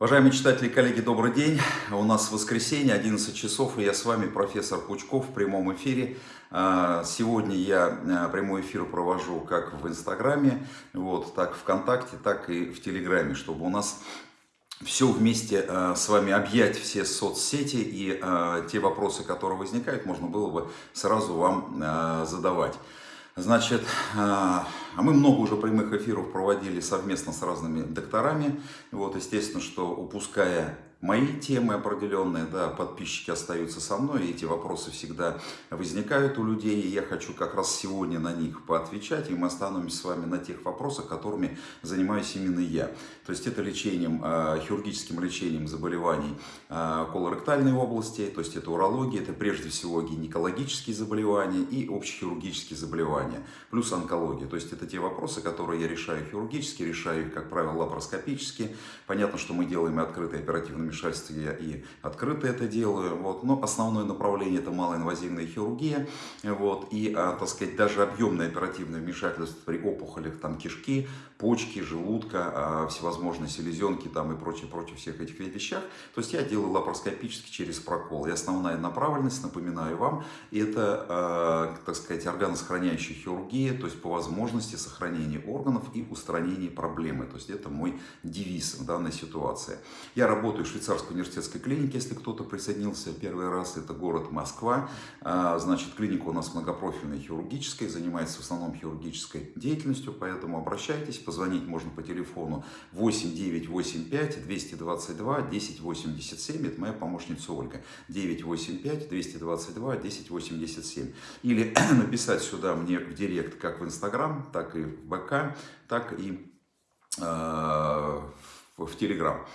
Уважаемые читатели и коллеги, добрый день. У нас воскресенье, 11 часов, и я с вами, профессор Пучков, в прямом эфире. А, сегодня я а, прямой эфир провожу как в Инстаграме, вот, так в ВКонтакте, так и в Телеграме, чтобы у нас все вместе а, с вами объять все соцсети и те вопросы, которые возникают, можно было бы сразу вам задавать. Значит, а мы много уже прямых эфиров проводили совместно с разными докторами. Вот, естественно, что упуская мои темы определенные, да, подписчики остаются со мной, эти вопросы всегда возникают у людей, и я хочу как раз сегодня на них поотвечать, и мы остановимся с вами на тех вопросах, которыми занимаюсь именно я. То есть это лечением, а, хирургическим лечением заболеваний а, колоректальной области, то есть это урология, это прежде всего гинекологические заболевания и общехирургические заболевания, плюс онкология. То есть это те вопросы, которые я решаю хирургически, решаю их, как правило, лапароскопически. Понятно, что мы делаем и открытое оперативное вмешательстве я и открыто это делаю. Вот. Но основное направление это малоинвазивная хирургия. Вот. И, а, так сказать, даже объемное оперативное вмешательство при опухолях там, кишки, почки, желудка, а, всевозможные селезенки там, и прочее, прочее, всех этих вещах. То есть я делаю лапароскопически через прокол. И основная направленность, напоминаю вам, это, а, так сказать, органосохраняющая хирургия, то есть по возможности сохранения органов и устранения проблемы. То есть это мой девиз в данной ситуации. Я работаю швейцарской университетской клинике, если кто-то присоединился первый раз, это город Москва. А, значит, клиника у нас многопрофильная хирургическая, занимается в основном хирургической деятельностью, поэтому обращайтесь, позвонить можно по телефону 8985 222 1087, это моя помощница Ольга, 985 222 1087. Или написать сюда мне в директ как в Инстаграм, так и в БК, так и э, в Телеграм.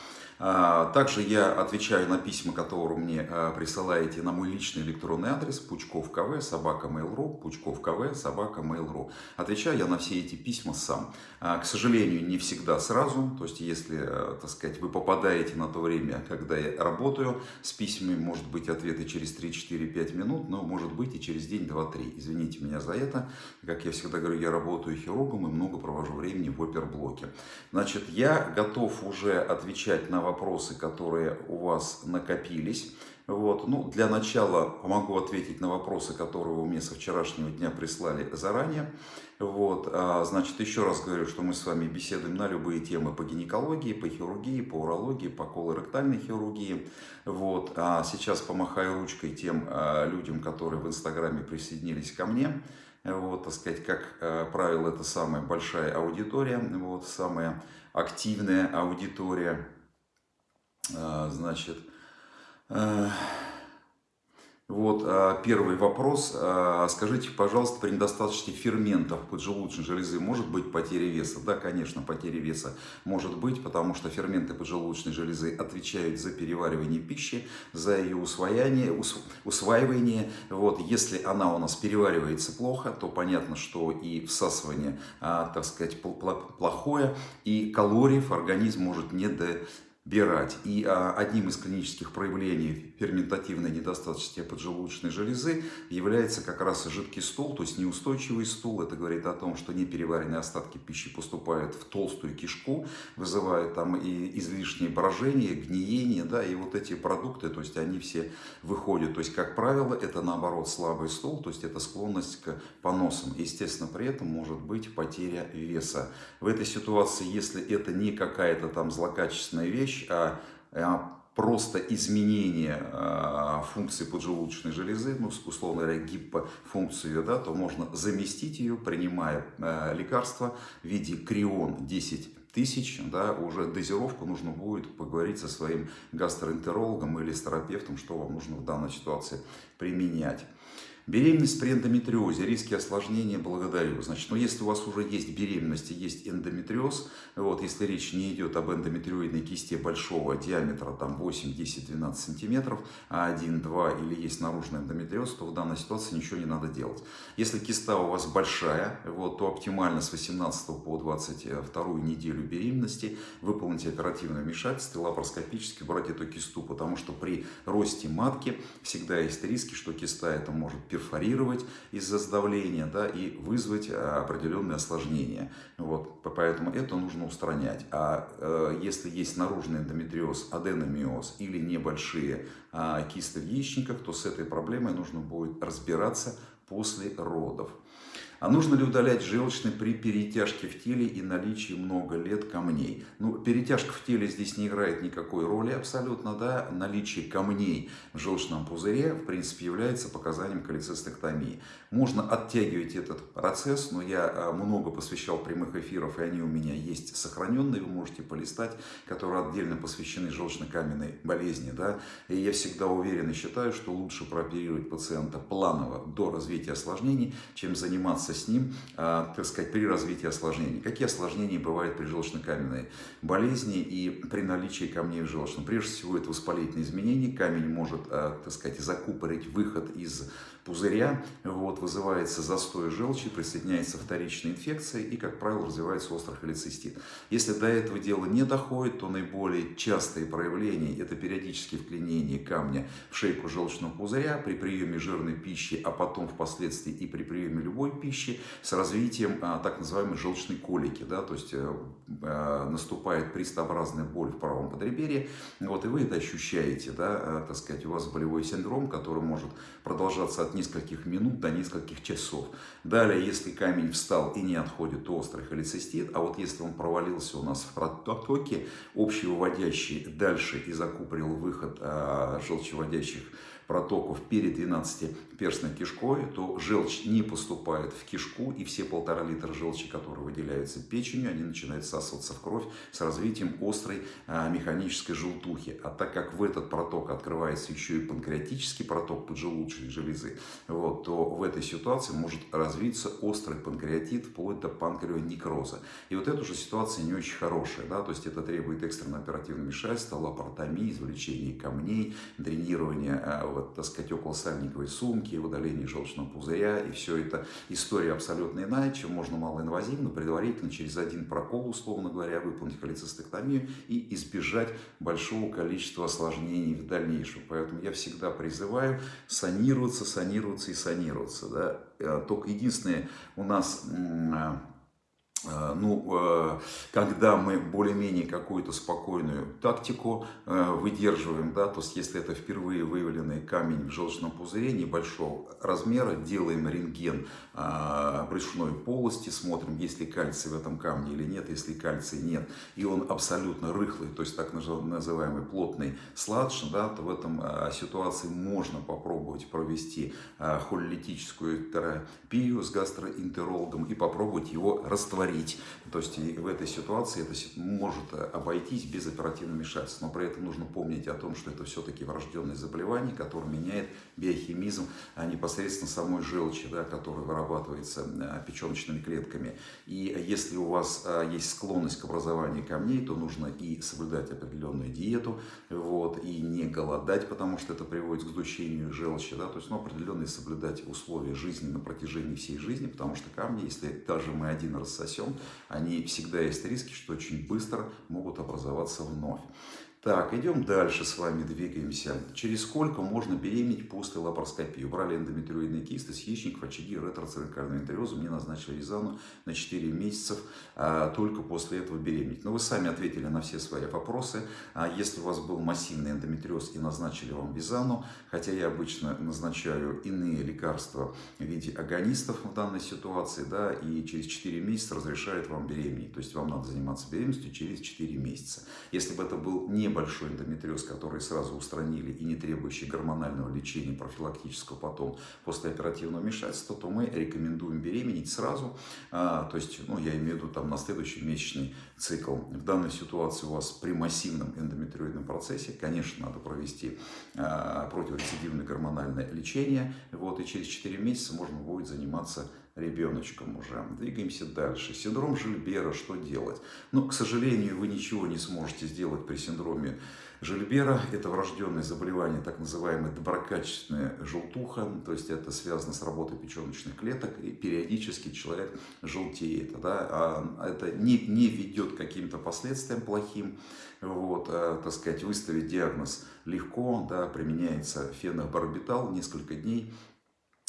А, также я отвечаю на письма, которые мне а, присылаете на мой личный электронный адрес пучков кв собака mail.ru пучков кв собака mail.ru. Отвечаю я на все эти письма сам. А, к сожалению, не всегда сразу. То есть, если, так сказать, вы попадаете на то время, когда я работаю с письмами, может быть ответы через 3-4-5 минут, но может быть и через день, два, три. Извините меня за это. Как я всегда говорю, я работаю хирургом и много провожу времени в оперблоке. Значит, я готов уже отвечать на вопросы, которые у вас накопились. Вот. Ну, для начала могу ответить на вопросы, которые вы мне со вчерашнего дня прислали заранее. Вот. А, значит, еще раз говорю, что мы с вами беседуем на любые темы по гинекологии, по хирургии, по урологии, по колоректальной хирургии. Вот. А сейчас помахаю ручкой тем а, людям, которые в Инстаграме присоединились ко мне. Вот, так сказать, как а, правило, это самая большая аудитория, вот, самая активная аудитория. А, значит, вот а, первый вопрос. А, скажите, пожалуйста, при недостаточности ферментов поджелудочной железы может быть потеря веса? Да, конечно, потеря веса может быть, потому что ферменты поджелудочной железы отвечают за переваривание пищи, за ее усвоение, усваивание. Вот, если она у нас переваривается плохо, то понятно, что и всасывание, так сказать, плохое, и калориев организм может не до бирать. И а, одним из клинических проявлений ферментативной недостаточности поджелудочной железы является как раз жидкий стул, то есть неустойчивый стул. Это говорит о том, что непереваренные остатки пищи поступают в толстую кишку, вызывают там и излишнее брожение, гниение, да, и вот эти продукты, то есть они все выходят. То есть, как правило, это наоборот слабый стул, то есть это склонность к поносам. Естественно, при этом может быть потеря веса. В этой ситуации, если это не какая-то там злокачественная вещь, вещь, а, а просто изменение а, функции поджелудочной железы, ну, условно говоря, гипофункцию, да, то можно заместить ее, принимая а, лекарства в виде крион 10 тысяч, да, уже дозировку нужно будет поговорить со своим гастроэнтерологом или с терапевтом, что вам нужно в данной ситуации применять. Беременность при эндометриозе, риски осложнения, благодарю. Значит, ну, если у вас уже есть беременность и есть эндометриоз, вот, если речь не идет об эндометриоидной кисте большого диаметра, там 8, 10, 12 сантиметров, а 1, 2 или есть наружный эндометриоз, то в данной ситуации ничего не надо делать. Если киста у вас большая, вот, то оптимально с 18 по 22 неделю беременности выполните оперативное вмешательство, лапароскопически брать эту кисту, потому что при росте матки всегда есть риски, что киста это может перфорировать из-за сдавления да, и вызвать определенные осложнения. Вот, поэтому это нужно устранять. А э, если есть наружный эндометриоз, аденомиоз или небольшие э, кисты в яичниках, то с этой проблемой нужно будет разбираться после родов. А нужно ли удалять желчный при перетяжке в теле и наличии много лет камней? Ну, перетяжка в теле здесь не играет никакой роли абсолютно, да. Наличие камней в желчном пузыре, в принципе, является показанием колецистектомии. Можно оттягивать этот процесс, но я а, много посвящал прямых эфиров, и они у меня есть сохраненные, вы можете полистать, которые отдельно посвящены желчно-каменной болезни, да. И я всегда уверен и считаю, что лучше прооперировать пациента планово до развития осложнений, чем заниматься заниматься с ним, а, так сказать, при развитии осложнений. Какие осложнения бывают при желчно-каменной болезни и при наличии камней в желчном? Прежде всего, это воспалительные изменения. Камень может, а, так сказать, закупорить выход из пузыря, вот, вызывается застой желчи, присоединяется вторичная инфекция и, как правило, развивается острый холецистит. Если до этого дела не доходит, то наиболее частые проявления – это периодические вклинения камня в шейку желчного пузыря при приеме жирной пищи, а потом впоследствии и при приеме любой пищи с развитием а, так называемой желчной колики. Да, то есть э, наступает пристопообразная боль в правом подреберье, вот, и вы это ощущаете, да, э, так сказать, у вас болевой синдром, который может продолжаться от нескольких минут до нескольких часов. Далее, если камень встал и не отходит, то острый холецистит. А вот если он провалился у нас в протоке, общевыводящий дальше и закупорил выход а, желчеводящих протоков перед 12-перстной кишкой, то желчь не поступает в кишку, и все полтора литра желчи, которые выделяются печенью, они начинают всасываться в кровь с развитием острой а, механической желтухи. А так как в этот проток открывается еще и панкреатический проток поджелудочной железы, вот, то в этой ситуации может развиться острый панкреатит вплоть до панкреонекроза. И вот эта же ситуация не очень хорошая, да, то есть это требует экстренно оперативного вмешательства, лапаротомии, извлечения камней, дренирования а, вот, так сказать, околосальниковой сумки, удаление желчного пузыря, и все это история абсолютно иная, чем можно малоинвазивно, предварительно через один прокол, условно говоря, выполнить холецистектомию и избежать большого количества осложнений в дальнейшем. Поэтому я всегда призываю санироваться, санироваться и санироваться. Да? Э, только единственное, у нас Э, ну, э, когда мы более-менее какую-то спокойную тактику э, выдерживаем, да, то есть если это впервые выявленный камень в желчном пузыре небольшого размера, делаем рентген брюшной полости, смотрим, есть ли кальций в этом камне или нет, если кальция нет, и он абсолютно рыхлый, то есть так называемый плотный сладж, да, то в этом ситуации можно попробовать провести хололитическую терапию с гастроэнтерологом и попробовать его растворить говорить. То есть в этой ситуации это может обойтись без оперативного вмешательства. Но при этом нужно помнить о том, что это все-таки врожденное заболевание, которое меняет биохимизм а непосредственно самой желчи, да, которая вырабатывается э, печеночными клетками. И если у вас э, есть склонность к образованию камней, то нужно и соблюдать определенную диету, вот, и не голодать, потому что это приводит к сдущению желчи. Да, то есть ну, определенные соблюдать условия жизни на протяжении всей жизни, потому что камни, если даже мы один рассосем, всем, они всегда есть риски, что очень быстро могут образоваться вновь. Так, идем дальше с вами, двигаемся. Через сколько можно беременеть после лапароскопии? Убрали эндометриоидные кисты с яичников, очаги, ретроцервикального энтериоза. Мне назначили Рязану на 4 месяца, а, только после этого беременеть. Но вы сами ответили на все свои вопросы. А если у вас был массивный эндометриоз и назначили вам Визану, хотя я обычно назначаю иные лекарства в виде агонистов в данной ситуации, да, и через 4 месяца разрешают вам беременеть. То есть вам надо заниматься беременностью через 4 месяца. Если бы это был не небольшой эндометриоз, который сразу устранили и не требующий гормонального лечения профилактического потом после оперативного вмешательства, то мы рекомендуем беременеть сразу, а, то есть, ну, я имею в виду там на следующий месячный цикл. В данной ситуации у вас при массивном эндометриоидном процессе, конечно, надо провести а, противорецидивное гормональное лечение, вот, и через 4 месяца можно будет заниматься ребеночком уже. Двигаемся дальше. Синдром Жильбера, что делать? Ну, к сожалению, вы ничего не сможете сделать при синдроме Жильбера. Это врожденное заболевание, так называемая доброкачественная желтуха. То есть это связано с работой печеночных клеток. И периодически человек желтеет. Да? А это не, не ведет к каким-то последствиям плохим. Вот, а, так сказать, выставить диагноз легко. Да? Применяется фенобарбитал несколько дней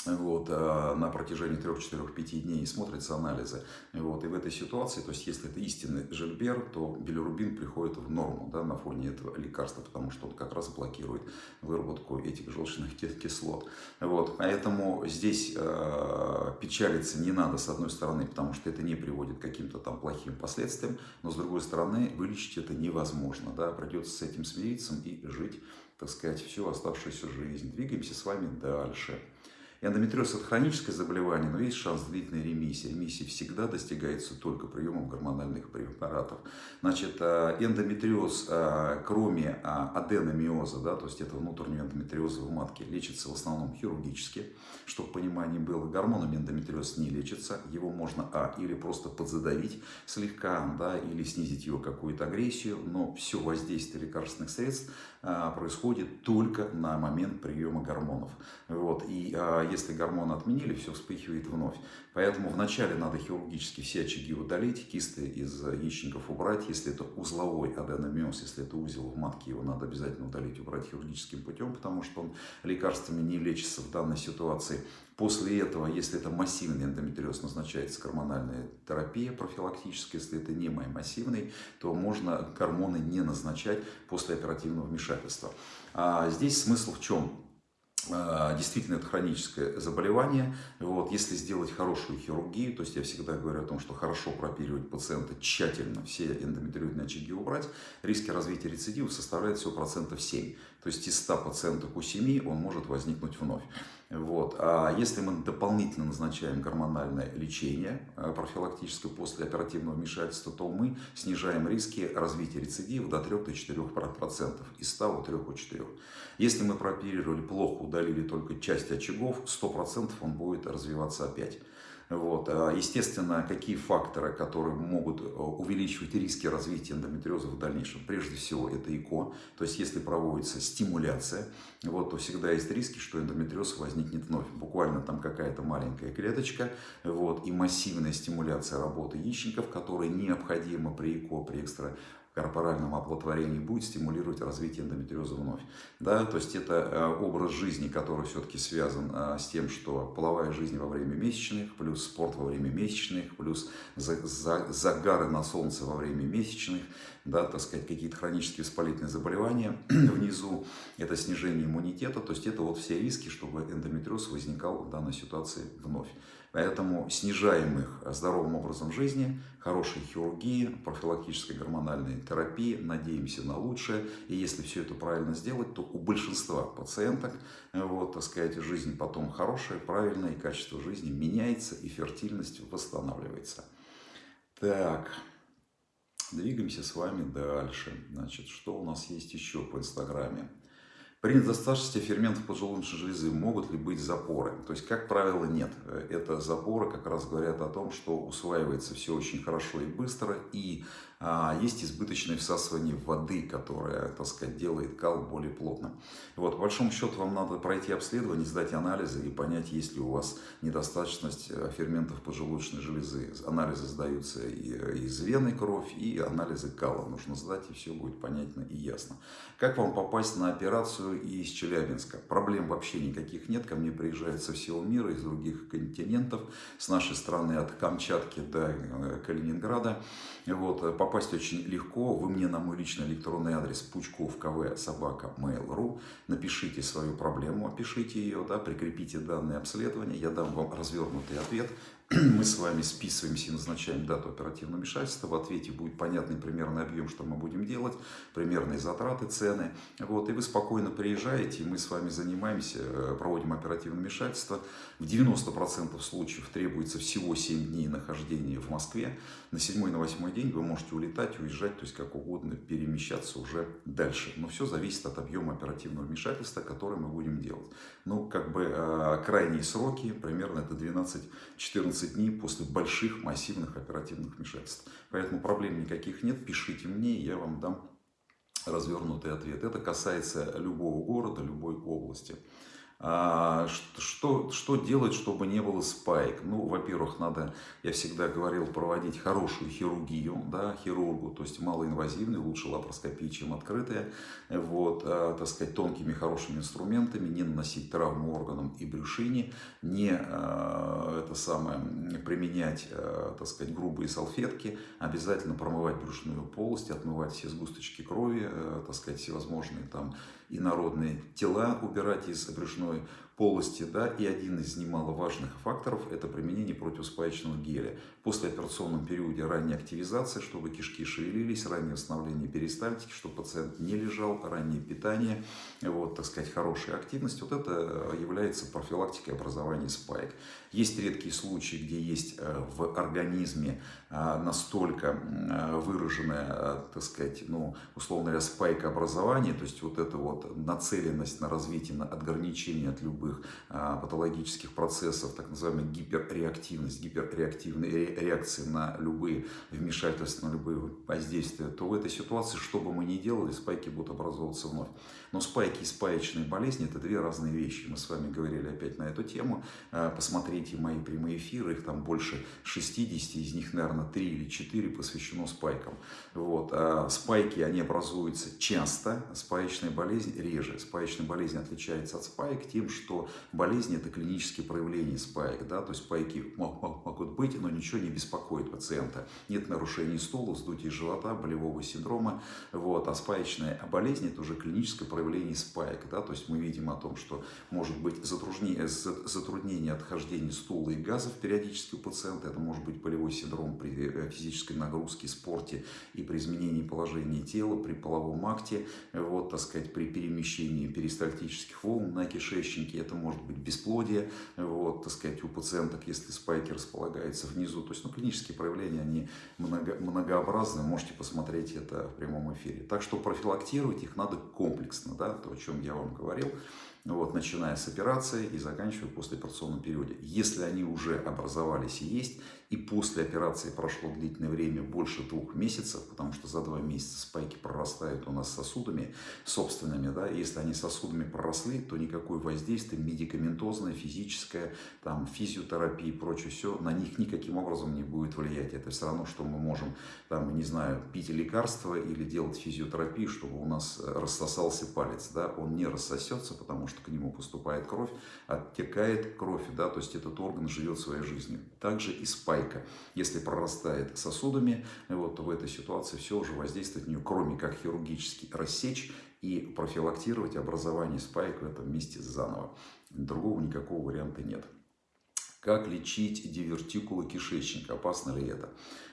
вот, а, на протяжении 3-4-5 дней смотрятся анализы. Вот, и в этой ситуации, то есть если это истинный жильбер, то билирубин приходит в норму да, на фоне этого лекарства, потому что он как раз блокирует выработку этих желчных кислот. Вот, поэтому здесь э, печалиться не надо с одной стороны, потому что это не приводит к каким-то там плохим последствиям, но с другой стороны вылечить это невозможно. Да, придется с этим смириться и жить, так сказать, всю оставшуюся жизнь. Двигаемся с вами дальше. Эндометриоз – это хроническое заболевание, но есть шанс длительной ремиссии. Ремиссия всегда достигается только приемом гормональных препаратов. Значит, э, эндометриоз, э, кроме э, аденомиоза, да, то есть это внутреннего эндометриоза в матке, лечится в основном хирургически. Чтобы понимание было, гормонами эндометриоз не лечится. Его можно, а, или просто подзадавить слегка, да, или снизить его какую-то агрессию, но все воздействие лекарственных средств происходит только на момент приема гормонов. Вот. И если гормоны отменили, все вспыхивает вновь. Поэтому вначале надо хирургически все очаги удалить, кисты из яичников убрать. Если это узловой аденомиоз, если это узел в матке, его надо обязательно удалить, убрать хирургическим путем, потому что он лекарствами не лечится в данной ситуации. После этого, если это массивный эндометриоз, назначается гормональная терапия профилактическая. Если это не массивный, то можно гормоны не назначать после оперативного вмешательства. А здесь смысл в чем? А, действительно это хроническое заболевание. Вот, если сделать хорошую хирургию, то есть я всегда говорю о том, что хорошо прооперировать пациента, тщательно все эндометриозные очаги убрать, риски развития рецидива составляют всего процентов 7. То есть из 100 пациентов у 7 он может возникнуть вновь. Вот. А если мы дополнительно назначаем гормональное лечение э, профилактическое после оперативного вмешательства, то мы снижаем риски развития рецидива до 3-4%, из 100 у 3 у 4. Если мы прооперировали плохо, удалили только часть очагов, 100% он будет развиваться опять. Вот. А, естественно, какие факторы, которые могут э, увеличивать риски развития эндометриоза в дальнейшем? Прежде всего, это ЭКО, то есть если проводится стимуляция, вот, то всегда есть риски, что эндометриоз возникнет вновь. Буквально там какая-то маленькая клеточка, вот, и массивная стимуляция работы яичников, которая необходима при ЭКО, при экстра корпоральном оплодотворении будет стимулировать развитие эндометриоза вновь. Да, то есть это э, образ жизни, который все-таки связан э, с тем, что половая жизнь во время месячных, плюс спорт во время месячных, плюс загары на солнце во время месячных, да, так сказать, какие-то хронические воспалительные заболевания внизу, это снижение иммунитета, то есть это вот все риски, чтобы эндометриоз возникал в данной ситуации вновь. Поэтому снижаем их здоровым образом жизни, хорошей хирургии, профилактической гормональной терапии, надеемся на лучшее. И если все это правильно сделать, то у большинства пациенток, вот, так сказать, жизнь потом хорошая, правильная, и качество жизни меняется, и фертильность восстанавливается. Так, двигаемся с вами дальше. Значит, что у нас есть еще по Инстаграме? При недостаточности ферментов поджелудочной железы могут ли быть запоры? То есть, как правило, нет. Это запоры как раз говорят о том, что усваивается все очень хорошо и быстро, и есть избыточное всасывание воды, которое, так сказать, делает кал более плотным. Вот, по большому счету, вам надо пройти обследование, сдать анализы и понять, есть ли у вас недостаточность э, ферментов поджелудочной железы. Анализы сдаются и э, из вены кровь, и анализы кала нужно сдать, и все будет понятно и ясно. Как вам попасть на операцию из Челябинска? Проблем вообще никаких нет. Ко мне приезжают со всего мира, из других континентов, с нашей страны от Камчатки до э, Калининграда. Вот, попасть очень легко. Вы мне на мой личный электронный адрес пучков кв собака mail.ru напишите свою проблему, опишите ее, да, прикрепите данные обследования, я дам вам развернутый ответ мы с вами списываемся и назначаем дату оперативного вмешательства. В ответе будет понятный примерный объем, что мы будем делать, примерные затраты, цены. Вот, и вы спокойно приезжаете, и мы с вами занимаемся, э, проводим оперативное вмешательство. В 90% случаев требуется всего 7 дней нахождения в Москве. На 7 на 8 день вы можете улетать, уезжать, то есть как угодно перемещаться уже дальше. Но все зависит от объема оперативного вмешательства, которое мы будем делать. Ну, как бы э, крайние сроки, примерно это 12-14 14 дней после больших массивных оперативных вмешательств. Поэтому проблем никаких нет, пишите мне, я вам дам развернутый ответ. Это касается любого города, любой области. А, что, Что, делать, чтобы не было спайк? Ну, во-первых, надо, я всегда говорил, проводить хорошую хирургию, да, хирургу, то есть малоинвазивный, лучше лапароскопия, чем открытая, вот, а, так сказать, тонкими хорошими инструментами, не наносить травму органам и брюшине, не а, это самое, применять, а, так сказать, грубые салфетки, обязательно промывать брюшную полость, отмывать все сгусточки крови, а, так сказать, всевозможные там инородные тела убирать из брюшной полости, да, и один из немаловажных факторов – это применение противоспаечного геля. После операционном периоде ранняя активизация, чтобы кишки шевелились, раннее восстановление перистальтики, чтобы пациент не лежал, раннее питание, вот, так сказать, хорошая активность. Вот это является профилактикой образования спаек. Есть редкие случаи, где есть э, в организме э, настолько э, выраженная, так сказать, ну, условно говоря, спайка образования, то есть вот эта вот нацеленность на развитие, на ограничение от любых любых а, патологических процессов, так называемая гиперреактивность, гиперреактивные реакции на любые вмешательства, на любые воздействия, то в этой ситуации, что бы мы ни делали, спайки будут образовываться вновь. Но спайки и спаечные болезни – это две разные вещи. Мы с вами говорили опять на эту тему. А, посмотрите мои прямые эфиры, их там больше 60, из них, наверное, 3 или 4 посвящено спайкам. Вот. А спайки, они образуются часто, спаечная болезнь реже. Спаечная болезнь отличается от спаек тем, что болезнь это клинические проявления спайк, да, то есть спайки могут быть, но ничего не беспокоит пациента. Нет нарушений стула, вздутия живота, болевого синдрома, вот, а спаечная болезнь это уже клиническое проявление спайк, да, то есть мы видим о том, что может быть затруднение, затруднение отхождения стула и газов периодически у пациента, это может быть болевой синдром при э, физической нагрузке, спорте и при изменении положения тела, при половом акте, вот, так сказать, при перемещении перистальтических волн на кишечнике, это может быть бесплодие, вот, так сказать, у пациенток, если спайки располагается внизу. То есть, ну, клинические проявления, они много, многообразны, можете посмотреть это в прямом эфире. Так что профилактировать их надо комплексно, да, то, о чем я вам говорил вот, начиная с операции и заканчивая после операционного периода. Если они уже образовались и есть, и после операции прошло длительное время, больше двух месяцев, потому что за два месяца спайки прорастают у нас сосудами собственными, да, если они сосудами проросли, то никакое воздействие медикаментозное, физическое, там, физиотерапия и прочее, все, на них никаким образом не будет влиять. Это все равно, что мы можем, там, не знаю, пить лекарства или делать физиотерапию, чтобы у нас рассосался палец, да, он не рассосется, потому что к нему поступает кровь, оттекает кровь, да, то есть этот орган живет своей жизнью. Также и спайка. Если прорастает сосудами, вот, то в этой ситуации все уже воздействует на нее, кроме как хирургически рассечь и профилактировать образование спайк в этом месте заново. Другого никакого варианта нет. Как лечить дивертикулы кишечника? Опасно ли это?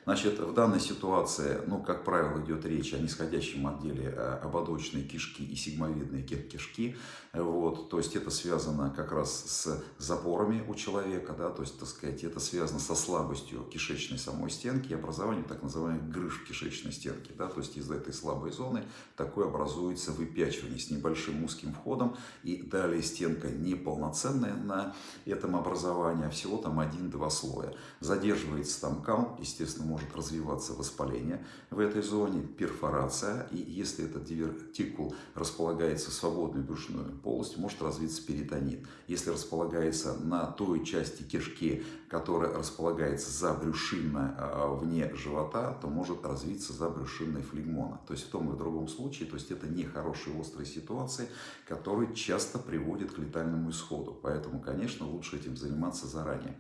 Значит, в данной ситуации, ну, как правило, идет речь о нисходящем отделе э, ободочной кишки и сигмовидной кишки. Вот, то есть это связано как раз с запорами у человека, да, то есть, так сказать, это связано со слабостью кишечной самой стенки и образованием так называемых грыж кишечной стенке. Да, то есть из этой слабой зоны такое образуется выпячивание с небольшим узким входом. И далее стенка неполноценная на этом образовании, а всего там один-два слоя. Задерживается там кал, естественно, может развиваться воспаление в этой зоне, перфорация, и если этот дивертикул располагается в свободной брюшной полости, может развиться перитонит. Если располагается на той части кишки, которая располагается за брюшинно а, вне живота, то может развиться за брюшинной флегмона. То есть в том и в другом случае, то есть это нехорошие острые ситуации, которые часто приводят к летальному исходу. Поэтому, конечно, лучше этим заниматься заранее.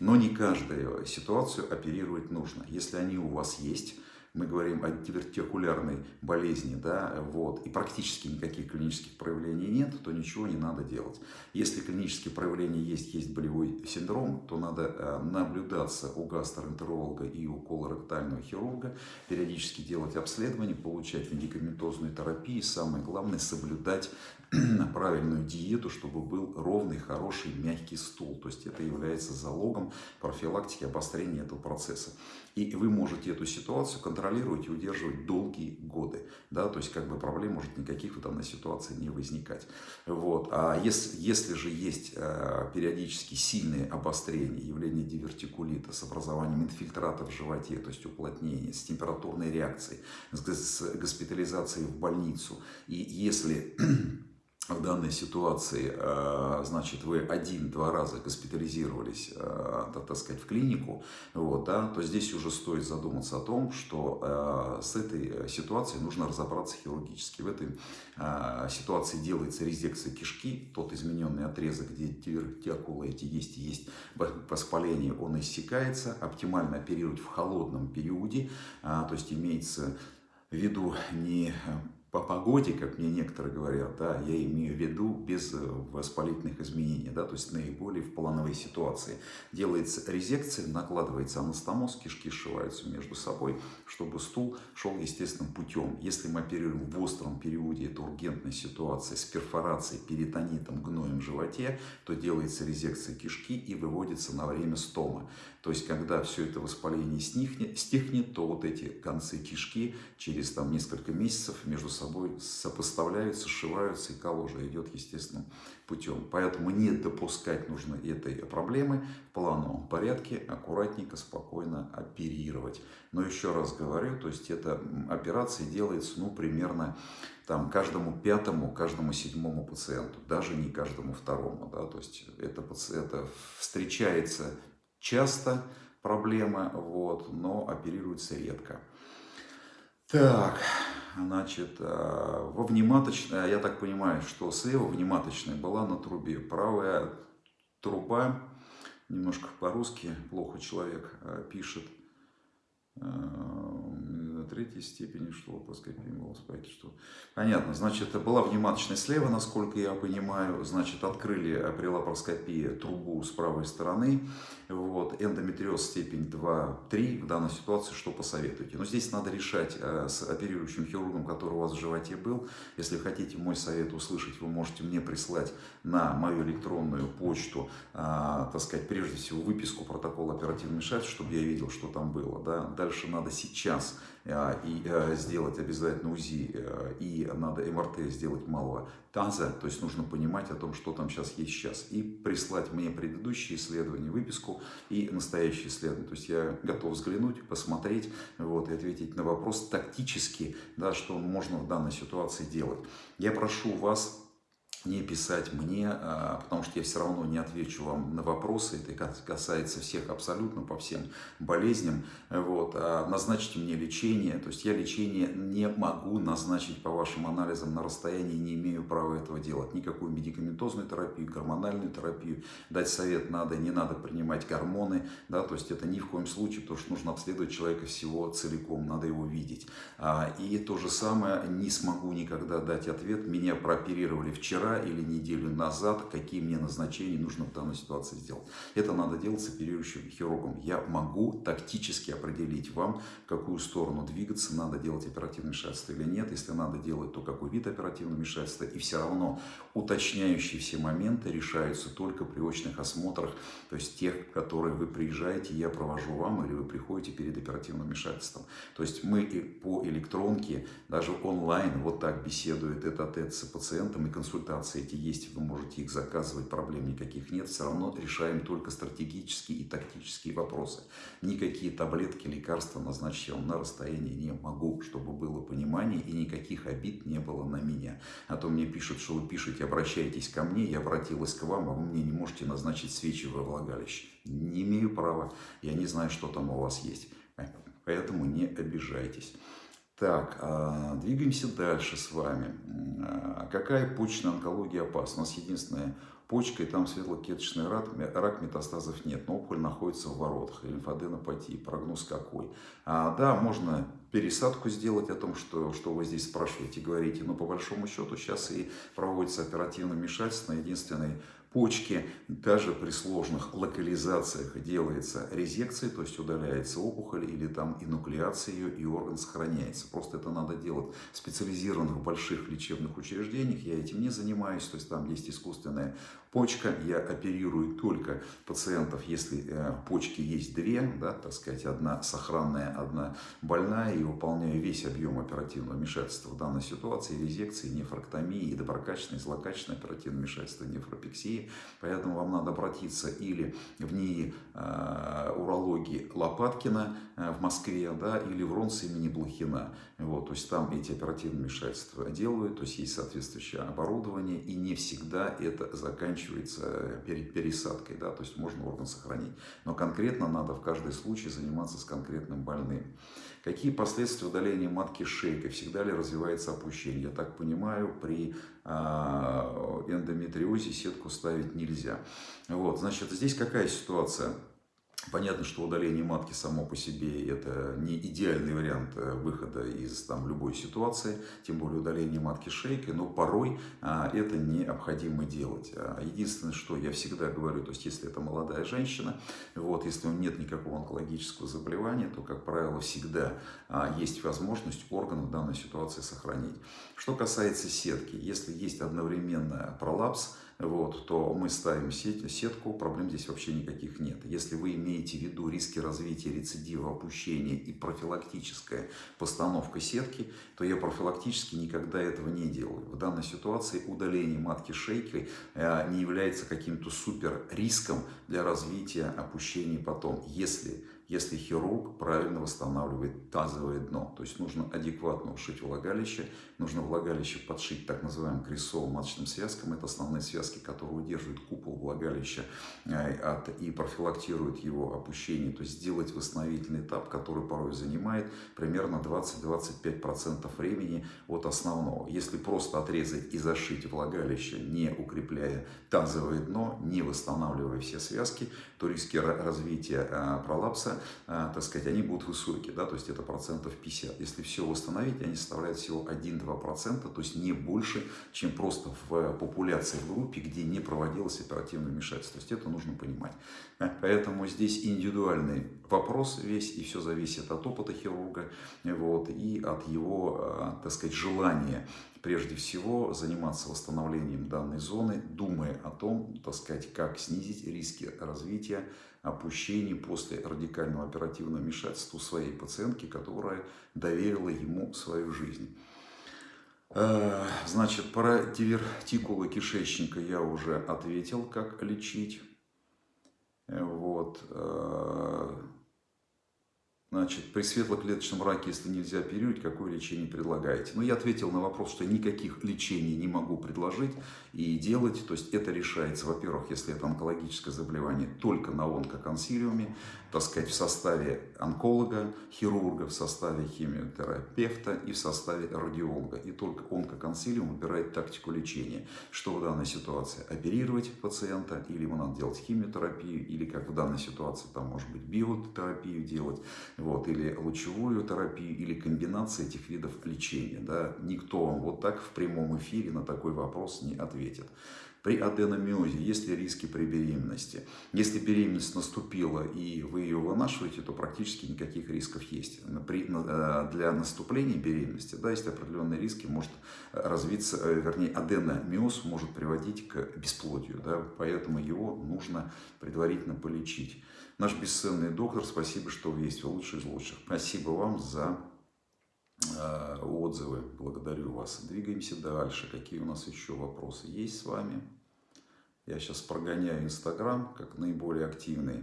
Но не каждую ситуацию оперировать нужно. Если они у вас есть, мы говорим о дивертикулярной болезни, да, вот, и практически никаких клинических проявлений нет, то ничего не надо делать. Если клинические проявления есть, есть болевой синдром, то надо э, наблюдаться у гастроэнтеролога и у колоректального хирурга, периодически делать обследование, получать медикаментозную терапию, самое главное соблюдать правильную диету, чтобы был ровный, хороший, мягкий стул. То есть это является залогом профилактики обострения этого процесса. И вы можете эту ситуацию контролировать и удерживать долгие годы. Да? То есть как бы проблем может никаких в данной ситуации не возникать. Вот. А если, если же есть э, периодически сильные обострения, явление дивертикулита с образованием инфильтрата в животе, то есть уплотнение, с температурной реакцией, с госпитализацией в больницу, и если в данной ситуации, э, значит, вы один-два раза госпитализировались, э, так сказать, в клинику, вот, да, то здесь уже стоит задуматься о том, что э, с этой ситуацией нужно разобраться хирургически. В этой ситуации делается резекция кишки, тот измененный отрезок, где дивертикулы эти есть есть воспаление, он иссякается, оптимально оперировать в холодном периоде, то есть имеется в виду не по погоде, как мне некоторые говорят, да, я имею в виду без э, воспалительных изменений, да, то есть наиболее в плановой ситуации. Делается резекция, накладывается анастомоз, кишки сшиваются между собой, чтобы стул шел естественным путем. Если мы оперируем в остром периоде, это ургентная ситуация с перфорацией, перитонитом, гноем в животе, то делается резекция кишки и выводится на время стома. То есть, когда все это воспаление стихнет, стихнет то вот эти концы кишки через там, несколько месяцев между собой сопоставляются, сшиваются, и калужа идет естественным путем. Поэтому не допускать нужно этой проблемы в плановом порядке, аккуратненько, спокойно оперировать. Но еще раз говорю, то есть эта операция делается ну, примерно там, каждому пятому, каждому седьмому пациенту, даже не каждому второму. Да? То есть это, это встречается часто проблема, вот, но оперируется редко. Так, значит, э, во внематочной, я так понимаю, что слева внематочная была на трубе. Правая труба, немножко по-русски, плохо человек э, пишет, э, третьей степени, что лапароскопия волоспайки, что... Понятно, значит, была внематочная слева, насколько я понимаю, значит, открыли при лапароскопии трубу с правой стороны, вот, эндометриоз степень 2-3, в данной ситуации что посоветуете? Но здесь надо решать э, с оперирующим хирургом, который у вас в животе был. Если хотите мой совет услышать, вы можете мне прислать на мою электронную почту, э, так сказать, прежде всего выписку протокола оперативного вмешательства, чтобы я видел, что там было. Да? Дальше надо сейчас и сделать обязательно УЗИ, и надо МРТ сделать малого таза, то есть нужно понимать о том, что там сейчас есть сейчас, и прислать мне предыдущие исследования, выписку и настоящие исследования. То есть я готов взглянуть, посмотреть вот, и ответить на вопрос тактически, да, что можно в данной ситуации делать. Я прошу вас не писать мне, а, потому что я все равно не отвечу вам на вопросы, это касается всех абсолютно по всем болезням. Вот. А назначьте мне лечение, то есть я лечение не могу назначить по вашим анализам на расстоянии, не имею права этого делать. Никакую медикаментозную терапию, гормональную терапию, дать совет надо, не надо принимать гормоны, да, то есть это ни в коем случае, потому что нужно обследовать человека всего целиком, надо его видеть. А, и то же самое, не смогу никогда дать ответ, меня прооперировали вчера, вчера или неделю назад, какие мне назначения нужно в данной ситуации сделать. Это надо делать с оперирующим хирургом. Я могу тактически определить вам, в какую сторону двигаться, надо делать оперативное вмешательство или нет. Если надо делать, то какой вид оперативного вмешательства. И все равно уточняющие все моменты решаются только при очных осмотрах, то есть тех, которые вы приезжаете, я провожу вам, или вы приходите перед оперативным вмешательством. То есть мы по электронке, даже онлайн, вот так беседует этот тет с пациентом и консультацией консультации эти есть, вы можете их заказывать, проблем никаких нет. Все равно решаем только стратегические и тактические вопросы. Никакие таблетки, лекарства назначить я вам на расстоянии не могу, чтобы было понимание и никаких обид не было на меня. А то мне пишут, что вы пишете, обращайтесь ко мне, я обратилась к вам, а вы мне не можете назначить свечи во влагалище. Не имею права, я не знаю, что там у вас есть. Поэтому не обижайтесь. Так, а, двигаемся дальше с вами. А, какая почечная онкология опасна? У нас единственная почка, и там светлоклеточный рак, рак метастазов нет, но опухоль находится в воротах, лимфоденопатии, прогноз какой? А, да, можно пересадку сделать о том, что, что вы здесь спрашиваете, говорите, но по большому счету сейчас и проводится оперативное вмешательство, единственный почки, даже при сложных локализациях делается резекция, то есть удаляется опухоль или там инуклеация ее, и орган сохраняется. Просто это надо делать в специализированных больших лечебных учреждениях, я этим не занимаюсь, то есть там есть искусственная Почка, я оперирую только пациентов, если э, почки есть две, да, так сказать, одна сохранная, одна больная, и выполняю весь объем оперативного вмешательства в данной ситуации, резекции, нефроктомии, и доброкачественной, злокачественной оперативного вмешательства, нефропексии. Поэтому вам надо обратиться или в НИИ э, урологии Лопаткина э, в Москве, да, или в РОНС имени Блохина. Вот, то есть там эти оперативные вмешательства делают, то есть есть соответствующее оборудование, и не всегда это заканчивается пересадкой, да, то есть можно орган сохранить. Но конкретно надо в каждый случай заниматься с конкретным больным. Какие последствия удаления матки шейка? Всегда ли развивается опущение? Я так понимаю, при а, эндометриозе сетку ставить нельзя. Вот, значит, здесь какая ситуация? Понятно, что удаление матки само по себе это не идеальный вариант э, выхода из там, любой ситуации, тем более удаление матки шейкой, но порой а, это необходимо делать. А, единственное, что я всегда говорю, то есть если это молодая женщина, вот, если у нее нет никакого онкологического заболевания, то, как правило, всегда а, есть возможность орган в данной ситуации сохранить. Что касается сетки, если есть одновременно пролапс, вот, то мы ставим сеть, сетку, проблем здесь вообще никаких нет. Если вы имеете в виду риски развития рецидива, опущения и профилактическая постановка сетки, то я профилактически никогда этого не делаю. В данной ситуации удаление матки шейки э, не является каким-то супер риском для развития опущений потом, если если хирург правильно восстанавливает тазовое дно. То есть нужно адекватно ушить влагалище, нужно влагалище подшить так называемым крестцово-маточным связкам. Это основные связки, которые удерживают купол влагалища э, от, и профилактируют его опущение. То есть сделать восстановительный этап, который порой занимает примерно 20-25% времени от основного. Если просто отрезать и зашить влагалище, не укрепляя тазовое дно, не восстанавливая все связки, то риски развития э, пролапса так сказать, они будут высокие, да, то есть это процентов 50. Если все восстановить, они составляют всего 1-2%, то есть не больше, чем просто в популяции в группе, где не проводилось оперативное вмешательство. То есть это нужно понимать. Поэтому здесь индивидуальный вопрос весь, и все зависит от опыта хирурга, вот, и от его, так сказать, желания прежде всего заниматься восстановлением данной зоны, думая о том, так сказать, как снизить риски развития опущений после радикального оперативного вмешательства своей пациентки, которая доверила ему свою жизнь. Э, значит, про дивертикулы кишечника я уже ответил, как лечить. Э, вот. Значит, при светлоклеточном раке, если нельзя оперировать, какое лечение предлагаете? Ну, я ответил на вопрос, что никаких лечений не могу предложить и делать. То есть это решается, во-первых, если это онкологическое заболевание, только на онкоконсилиуме, так сказать, в составе онколога, хирурга, в составе химиотерапевта и в составе радиолога. И только онкоконсилиум выбирает тактику лечения. Что в данной ситуации? Оперировать пациента, или ему надо делать химиотерапию, или как в данной ситуации, там может быть биотерапию делать вот, или лучевую терапию, или комбинация этих видов лечения. Да? Никто вам вот так в прямом эфире на такой вопрос не ответит. При аденомиозе есть ли риски при беременности? Если беременность наступила и вы ее вынашиваете, то практически никаких рисков есть. При, э, для наступления беременности да, есть определенные риски, может развиться, э, вернее, аденомиоз может приводить к бесплодию, да, поэтому его нужно предварительно полечить. Наш бесценный доктор, спасибо, что есть, вы лучший из лучших. Спасибо вам за э, отзывы, благодарю вас. Двигаемся дальше. Какие у нас еще вопросы есть с вами? Я сейчас прогоняю Инстаграм, как наиболее активный.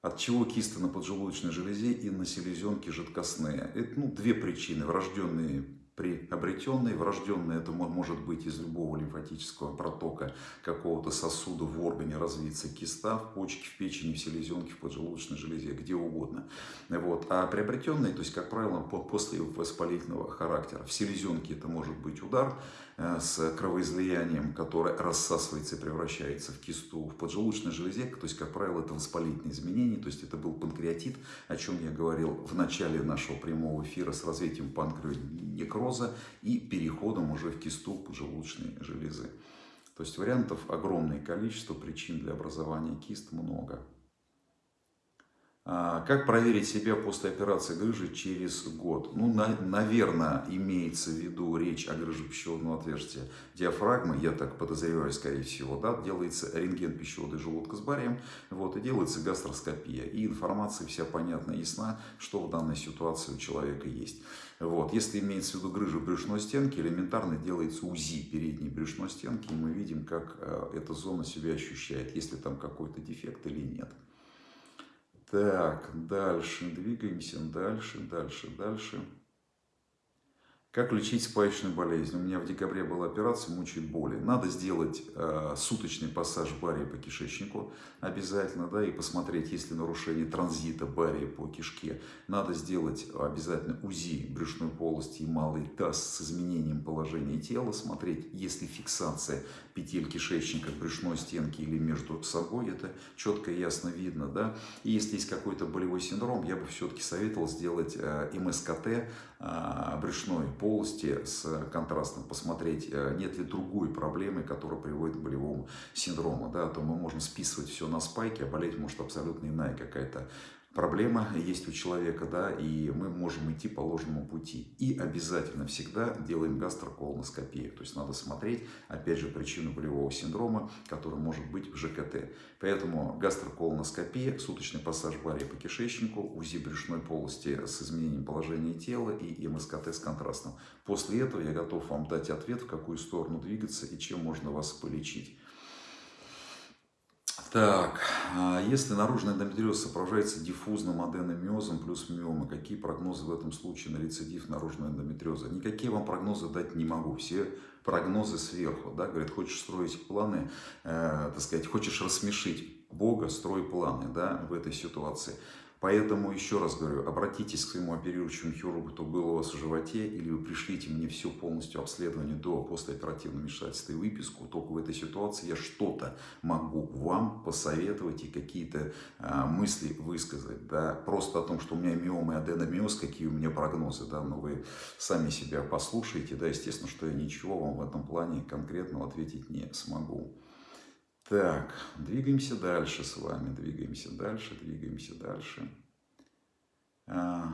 От чего кисты на поджелудочной железе и на селезенке жидкостные? Это ну, две причины. Врожденные приобретенный, врожденный это может быть из любого лимфатического протока какого-то сосуда в органе развиться киста, в почке, в печени, в селезенке, в поджелудочной железе, где угодно. Вот. А приобретенный, то есть, как правило, после воспалительного характера. В селезенке это может быть удар, с кровоизлиянием, которое рассасывается и превращается в кисту в поджелудочной железе, то есть, как правило, это воспалительные изменения, то есть это был панкреатит, о чем я говорил в начале нашего прямого эфира с развитием панкреонекроза и переходом уже в кисту поджелудочной железы. То есть вариантов огромное количество, причин для образования кист много. А, как проверить себя после операции грыжи через год? Ну, на, наверное, имеется в виду речь о грыже пищеводного отверстия диафрагмы, я так подозреваю, скорее всего, да, делается рентген пищевода и желудка с барием, вот, и делается гастроскопия. И информация вся понятна, ясна, что в данной ситуации у человека есть. Вот. Если имеется в виду грыжа брюшной стенки, элементарно делается УЗИ передней брюшной стенки, и мы видим, как э, эта зона себя ощущает, если там какой-то дефект или нет. Так, дальше, двигаемся, дальше, дальше, дальше. Как лечить спаечную болезнь? У меня в декабре была операция, мучает боли. Надо сделать э, суточный пассаж барии по кишечнику обязательно, да, и посмотреть, есть ли нарушение транзита барии по кишке. Надо сделать обязательно УЗИ брюшной полости и малый таз с изменением положения тела, смотреть, есть ли фиксация петель кишечника, брюшной стенки или между собой, это четко и ясно видно, да. И если есть какой-то болевой синдром, я бы все-таки советовал сделать э, МСКТ э, брюшной полости с контрастом, посмотреть, э, нет ли другой проблемы, которая приводит к болевому синдрому, да, то мы можем списывать все на спайки, а болеть может абсолютно иная какая-то проблема есть у человека, да, и мы можем идти по ложному пути. И обязательно всегда делаем гастроколоноскопию. То есть надо смотреть, опять же, причину болевого синдрома, который может быть в ЖКТ. Поэтому гастроколоноскопия, суточный пассаж барии по кишечнику, УЗИ брюшной полости с изменением положения тела и МСКТ с контрастом. После этого я готов вам дать ответ, в какую сторону двигаться и чем можно вас полечить. Так, а если наружный эндометриоз сопровождается диффузным аденомиозом плюс миомы, какие прогнозы в этом случае на рецидив наружного эндометриоза? Никакие вам прогнозы дать не могу. Все прогнозы сверху. Да? Говорят, хочешь строить планы, э, так сказать, хочешь рассмешить Бога, строй планы да, в этой ситуации. Поэтому, еще раз говорю, обратитесь к своему оперирующему хирургу, кто был у вас в животе, или вы пришлите мне все полностью обследование до послеоперативного вмешательства и выписку. Только в этой ситуации я что-то могу вам посоветовать и какие-то а, мысли высказать. Да? Просто о том, что у меня миома и аденомиоз, какие у меня прогнозы, да? но вы сами себя послушаете. Да? Естественно, что я ничего вам в этом плане конкретного ответить не смогу. Так, двигаемся дальше с вами, двигаемся дальше, двигаемся дальше. А,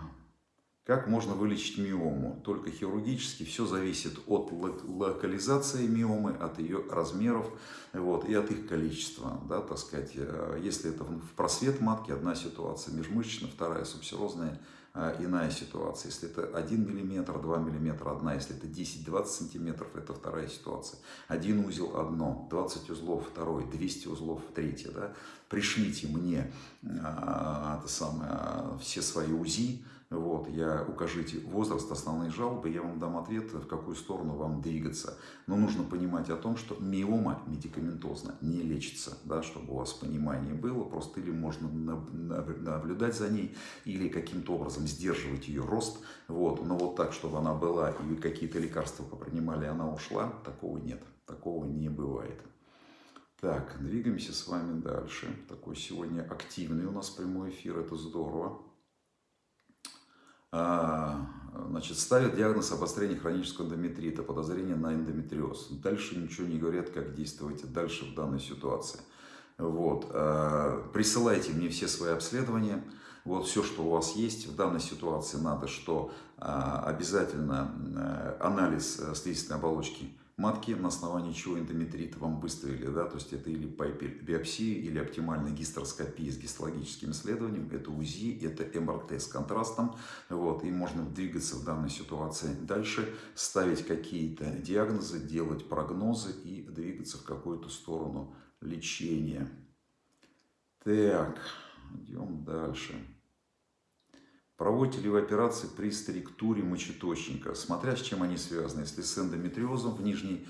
как можно вылечить миому? Только хирургически. Все зависит от локализации миомы, от ее размеров вот, и от их количества. Да, так сказать. Э, если это в просвет матки, одна ситуация, межмышечная, вторая субсерозная – а, иная ситуация. Если это 1 мм, 2 мм, одна. Если это 10-20 сантиметров, это вторая ситуация. Один узел одно, 20 узлов второй, 200 узлов третье. Да? Пришлите мне а, это самое, все свои УЗИ, вот, я укажите возраст, основные жалобы, я вам дам ответ, в какую сторону вам двигаться. Но нужно понимать о том, что миома медикаментозно не лечится, да, чтобы у вас понимание было, просто или можно наблюдать за ней, или каким-то образом сдерживать ее рост, вот, но вот так, чтобы она была, и какие-то лекарства попринимали, она ушла, такого нет, такого не бывает. Так, двигаемся с вами дальше. Такой сегодня активный у нас прямой эфир, это здорово. А, значит, ставят диагноз обострения хронического эндометрита, подозрение на эндометриоз. Дальше ничего не говорят, как действовать дальше в данной ситуации. Вот. А, присылайте мне все свои обследования. Вот все, что у вас есть в данной ситуации, надо, что а, обязательно э, анализ э, слизистой оболочки матки, на основании чего эндометрит вам выставили, да, то есть это или по биопсии, или оптимальная гистероскопия с гистологическим исследованием, это УЗИ, это МРТ с контрастом, вот, и можно двигаться в данной ситуации дальше, ставить какие-то диагнозы, делать прогнозы и двигаться в какую-то сторону лечения. Так, идем дальше. Проводите ли вы операции при структуре мочеточника, смотря с чем они связаны. Если с эндометриозом в нижней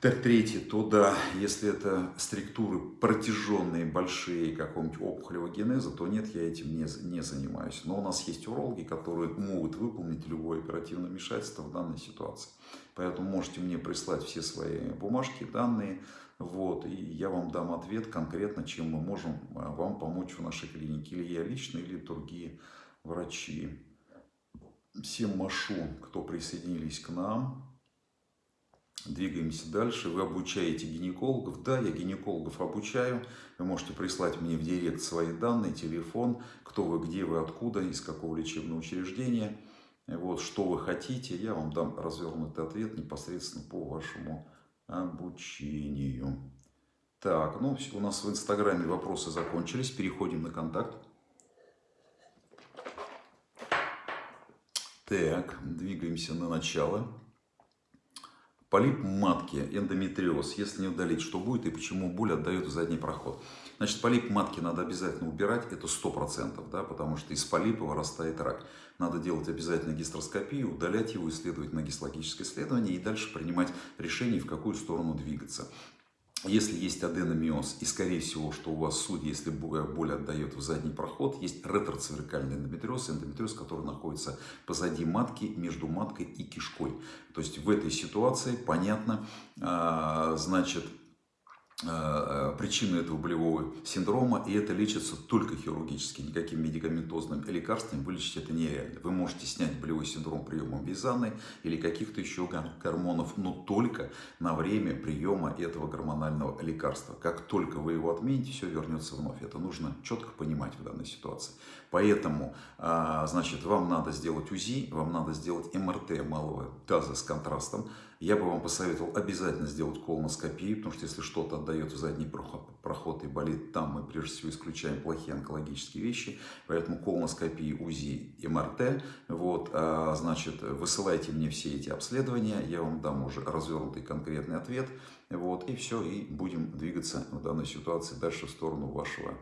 трети, то да, если это структуры протяженные, большие, какого-нибудь опухолевого генеза, то нет, я этим не, не занимаюсь. Но у нас есть урологи, которые могут выполнить любое оперативное вмешательство в данной ситуации. Поэтому можете мне прислать все свои бумажки, данные, вот, и я вам дам ответ конкретно, чем мы можем а, вам помочь в нашей клинике. Или я лично, или другие врачи. Всем машу, кто присоединились к нам. Двигаемся дальше. Вы обучаете гинекологов. Да, я гинекологов обучаю. Вы можете прислать мне в директ свои данные, телефон, кто вы, где вы, откуда, из какого лечебного учреждения. Вот, что вы хотите, я вам дам развернутый ответ непосредственно по вашему обучению. Так, ну у нас в Инстаграме вопросы закончились. Переходим на контакт. Так, двигаемся на начало. Полип матки, эндометриоз. Если не удалить, что будет и почему боль отдает в задний проход? Значит, полип матки надо обязательно убирать, это 100%, да, потому что из полипа вырастает рак. Надо делать обязательно гистероскопию, удалять его, исследовать на гистологическое исследование и дальше принимать решение, в какую сторону двигаться. Если есть аденомиоз, и скорее всего, что у вас судья, если боль отдает в задний проход, есть ретроцервикальный эндометриоз, эндометриоз, который находится позади матки, между маткой и кишкой. То есть в этой ситуации, понятно, а, значит, Э, э, причину этого болевого синдрома, и это лечится только хирургически, никаким медикаментозным лекарством вылечить это нереально. Вы можете снять болевой синдром приемом визаны или каких-то еще гормонов, но только на время приема этого гормонального лекарства. Как только вы его отмените, все вернется вновь. Это нужно четко понимать в данной ситуации. Поэтому, а, значит, вам надо сделать УЗИ, вам надо сделать МРТ малого таза с контрастом, я бы вам посоветовал обязательно сделать колоноскопию, потому что если что-то отдает в задний проход и болит там, мы прежде всего исключаем плохие онкологические вещи. Поэтому колоноскопии, УЗИ МРТ. Вот, а, значит, высылайте мне все эти обследования, я вам дам уже развернутый конкретный ответ. Вот, и все, и будем двигаться в данной ситуации дальше в сторону вашего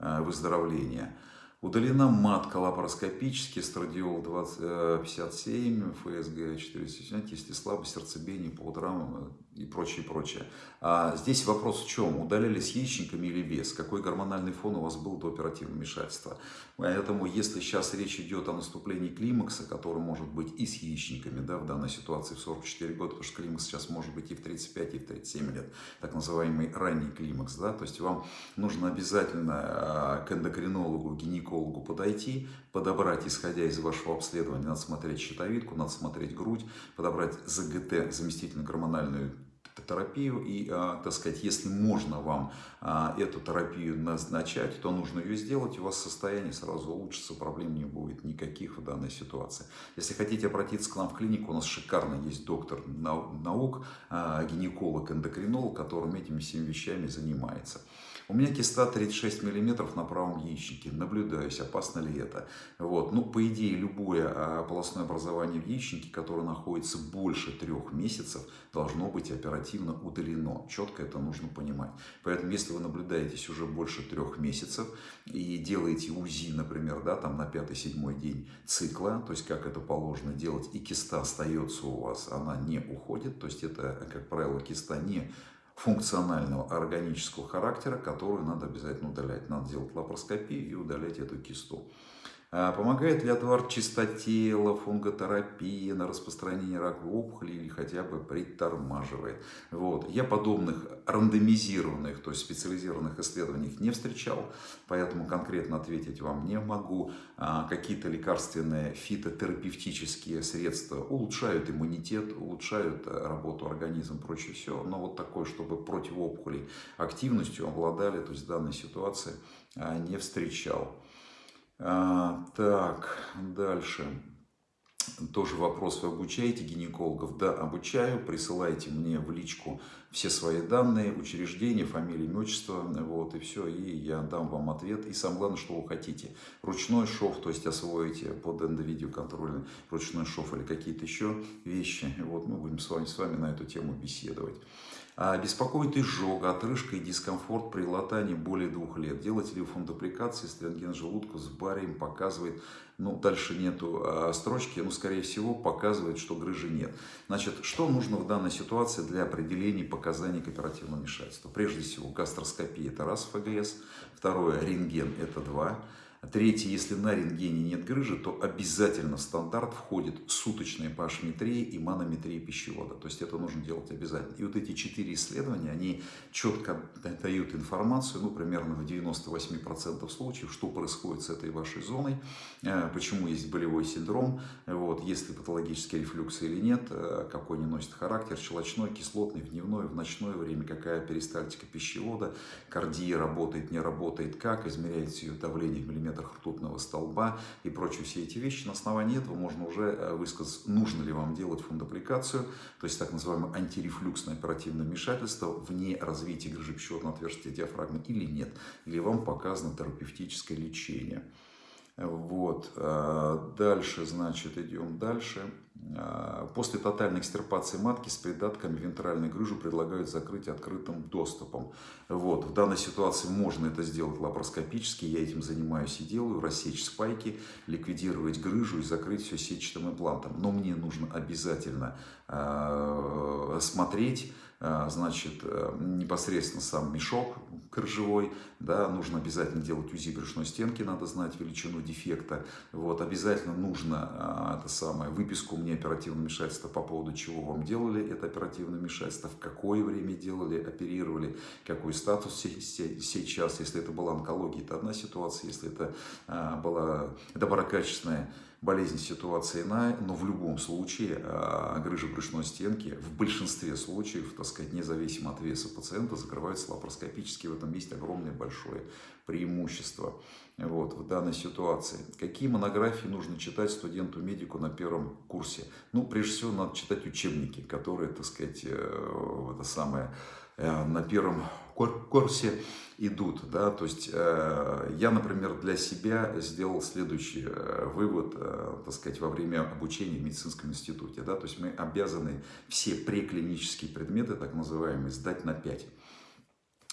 а, выздоровления. Удалена матка лапароскопически, страдиол 2057, ФСГ 470, если слабость, сердцебиение по утрам и прочее, прочее. А здесь вопрос в чем? Удаляли с яичниками или без? Какой гормональный фон у вас был до оперативного вмешательства? Поэтому, если сейчас речь идет о наступлении климакса, который может быть и с яичниками, да, в данной ситуации в 44 года, потому что климакс сейчас может быть и в 35, и в 37 лет, так называемый ранний климакс, да, то есть вам нужно обязательно а, к эндокринологу, гинекологу подойти, подобрать, исходя из вашего обследования, надо смотреть щитовидку, надо смотреть грудь, подобрать ЗГТ, заместительную гормональную терапию. И, а, так сказать, если можно вам а, эту терапию назначать, то нужно ее сделать, у вас состояние сразу улучшится, проблем не будет никаких в данной ситуации. Если хотите обратиться к нам в клинику, у нас шикарно есть доктор наук, а, гинеколог, эндокринолог, которым этими всеми вещами занимается. У меня киста 36 мм на правом яичнике. Наблюдаюсь, опасно ли это. Вот. Ну, по идее, любое а, полостное образование в яичнике, которое находится больше трех месяцев, должно быть оперативно удалено. Четко это нужно понимать. Поэтому, если вы наблюдаетесь уже больше трех месяцев и делаете УЗИ, например, да, там на пятый-седьмой день цикла, то есть как это положено делать, и киста остается у вас, она не уходит, то есть это, как правило, киста не функционального органического характера, которую надо обязательно удалять. Надо делать лапароскопию и удалять эту кисту. А помогает ли отвар чистотела, фунготерапия на распространение раковой опухоли или хотя бы притормаживает? Вот. Я подобных рандомизированных, то есть специализированных исследований не встречал, поэтому конкретно ответить вам не могу. А, какие-то лекарственные фитотерапевтические средства улучшают иммунитет, улучшают э, работу организма, прочее все. Но вот такое, чтобы против опухолей активностью обладали, то есть в данной ситуации а, не встречал. А, так, дальше. Тоже вопрос, вы обучаете гинекологов? Да, обучаю. Присылайте мне в личку все свои данные, учреждения, фамилия, имя, вот, и все, и я дам вам ответ. И самое главное, что вы хотите. Ручной шов, то есть освоите под эндовидеоконтроль ручной шов или какие-то еще вещи. Вот, мы будем с вами, с вами на эту тему беседовать. А беспокоит изжога, отрыжка и дискомфорт при латании более двух лет. Фондупликации, если рентген желудка с барием показывает, ну, дальше нету а, строчки, ну, скорее всего, показывает, что грыжи нет. Значит, что нужно в данной ситуации для определения показаний к оперативному вмешательству? Прежде всего, гастроскопия – это раз ФГС, второе – рентген – это два, Третье, если на рентгене нет грыжи, то обязательно в стандарт входит суточная пашметрия и манометрия пищевода. То есть это нужно делать обязательно. И вот эти четыре исследования, они четко дают информацию, ну, примерно в 98% случаев, что происходит с этой вашей зоной, э, почему есть болевой синдром, вот, есть ли патологический рефлюкс или нет, э, какой не носит характер, щелочной, кислотный, в дневное, в ночное время, какая перистальтика пищевода, кардия работает, не работает, как, измеряется ее давление в миллиметрах миллиметрах ртутного столба и прочие все эти вещи. На основании этого можно уже э, высказать, нужно ли вам делать фундаприкацию, то есть так называемое антирефлюксное оперативное вмешательство вне развития грыжи пищеводного отверстия диафрагмы или нет, или вам показано терапевтическое лечение. Вот. Э, дальше, значит, идем дальше. Э, после тотальной экстирпации матки с придатками вентральной грыжу предлагают закрыть открытым доступом. Вот. В данной ситуации можно это сделать лапароскопически, я этим занимаюсь и делаю, рассечь спайки, ликвидировать грыжу и закрыть все сетчатым имплантом. Но мне нужно обязательно э, смотреть, а, значит, непосредственно сам мешок крыжевой, да, нужно обязательно делать УЗИ брюшной стенки, надо знать величину дефекта, вот, обязательно нужно а, это самое, выписку мне оперативного вмешательства по поводу чего вам делали это оперативное вмешательство, в какое время делали, оперировали, какой статус сейчас, если это была онкология, это одна ситуация, если это а, была доброкачественная болезнь ситуация иная, но в любом случае а, грыжа брюшной стенки в большинстве случаев, так сказать, независимо от веса пациента, закрывается лапароскопически. В этом есть огромное большое преимущество вот, в данной ситуации. Какие монографии нужно читать студенту-медику на первом курсе? Ну, прежде всего, надо читать учебники, которые, так сказать, э, это самое, э, на первом курсе идут. Да? То есть э, я, например, для себя сделал следующий вывод, так сказать, во время обучения в медицинском институте. Да? То есть мы обязаны все преклинические предметы, так называемые, сдать на 5.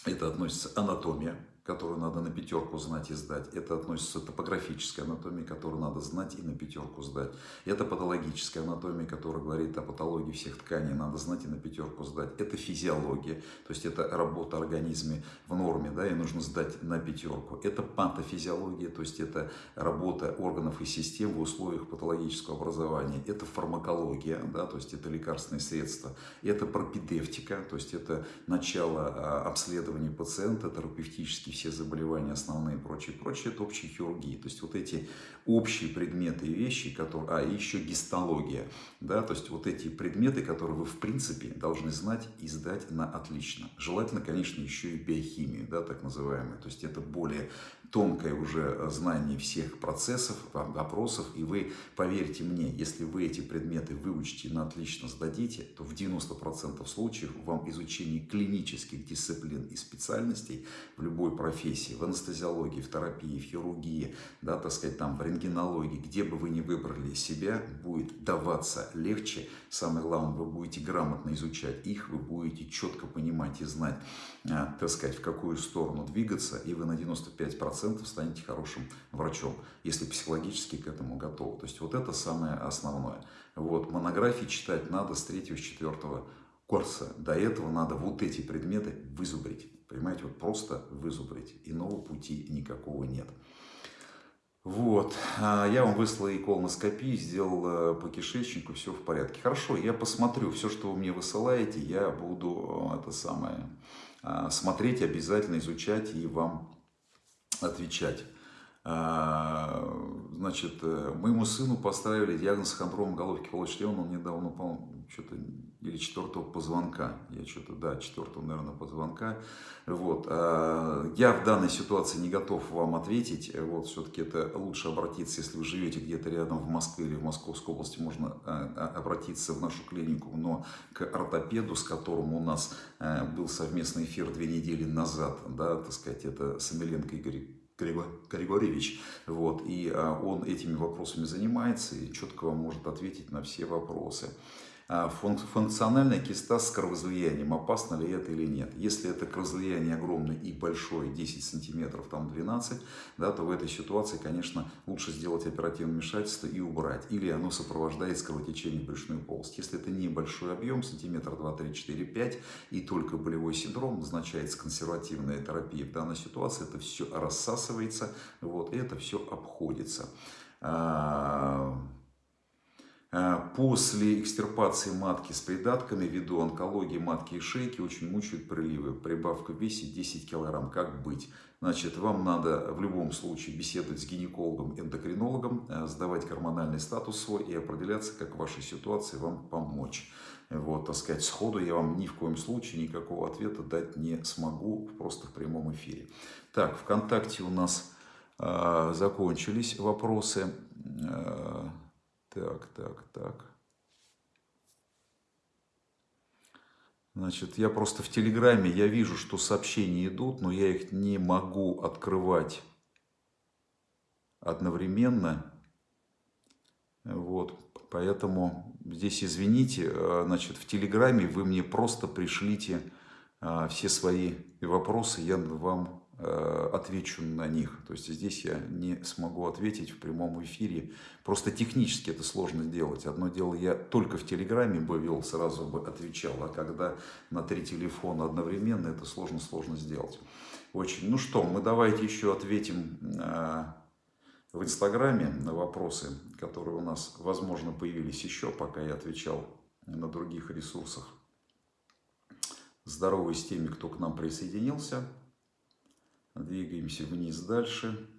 Это относится анатомия, которую надо на пятерку знать и сдать. Это относится к топографической анатомии, которую надо знать и на пятерку сдать. Это патологическая анатомия, которая говорит о патологии всех тканей, надо знать и на пятерку сдать. Это физиология, то есть это работа организме в норме, да, и нужно сдать на пятерку. Это патофизиология, то есть это работа органов и систем в условиях патологического образования. Это фармакология, да, то есть это лекарственные средства. Это пропедевтика, то есть это начало а, обследования пациента, терапевтический все заболевания основные прочее, прочее, это общая хирургия. То есть вот эти общие предметы и вещи, которые... А, еще гистология, да, то есть вот эти предметы, которые вы в принципе должны знать и сдать на отлично. Желательно, конечно, еще и биохимию, да, так называемую. То есть это более тонкое уже знание всех процессов, вопросов, и вы, поверьте мне, если вы эти предметы выучите на отлично сдадите, то в 90% случаев вам изучение клинических дисциплин и специальностей в любой профессии, в анестезиологии, в терапии, в хирургии, да, так сказать, там, в рентгенологии, где бы вы ни выбрали себя, будет даваться легче. Самое главное, вы будете грамотно изучать их, вы будете четко понимать и знать, а, так сказать, в какую сторону двигаться, и вы на 95% станете хорошим врачом, если психологически к этому готовы. То есть вот это самое основное. Вот, монографии читать надо с 3-4 курса. До этого надо вот эти предметы вызубрить. Понимаете, вот просто вызубрить. Иного пути никакого нет. Вот, а, я вам выслал и колоноскопию, сделал э, по кишечнику, все в порядке. Хорошо, я посмотрю, все, что вы мне высылаете, я буду э, это самое, а, смотреть, обязательно изучать и вам отвечать. А, значит, э, моему сыну поставили диагноз хондром головки получлена, он недавно упал, что-то, или четвертого позвонка, я что-то, да, четвертого, наверное, позвонка, вот, а, я в данной ситуации не готов вам ответить, вот, все-таки это лучше обратиться, если вы живете где-то рядом в Москве или в Московской области, можно а, обратиться в нашу клинику, но к ортопеду, с которым у нас был совместный эфир две недели назад, да, так сказать, это Самиленко Игорь Григорьевич, вот, и а, он этими вопросами занимается и четко вам может ответить на все вопросы. А функциональная киста с кровоизлиянием, опасно ли это или нет. Если это кровоизлияние огромное и большое, 10 сантиметров, там 12, да, то в этой ситуации, конечно, лучше сделать оперативное вмешательство и убрать. Или оно сопровождается кровотечением в брюшную полость. Если это небольшой объем, сантиметр 2, 3, 4, 5, и только болевой синдром, назначается консервативная терапия. В данной ситуации это все рассасывается, вот, и это все обходится. А, после экстирпации матки с придатками ввиду онкологии матки и шейки очень мучают приливы. Прибавка в весе 10 килограмм. Как быть? Значит, вам надо в любом случае беседовать с гинекологом, эндокринологом, э, сдавать гормональный статус свой и определяться, как в вашей ситуации вам помочь. Вот, так сказать, сходу я вам ни в коем случае никакого ответа дать не смогу, просто в прямом эфире. Так, ВКонтакте у нас э, закончились вопросы. Э, так, так, так. Значит, я просто в Телеграме, я вижу, что сообщения идут, но я их не могу открывать одновременно. Вот, поэтому здесь извините, э, значит, в Телеграме вы мне просто пришлите э, все свои вопросы, я вам отвечу на них. То есть здесь я не смогу ответить в прямом эфире. Просто технически это сложно сделать. Одно дело, я только в Телеграме бы вел, сразу бы отвечал, а когда на три телефона одновременно, это сложно-сложно сделать. Очень. Ну что, мы давайте еще ответим э, в Инстаграме на вопросы, которые у нас, возможно, появились еще, пока я отвечал на других ресурсах. Здоровый с теми, кто к нам присоединился. Двигаемся вниз дальше.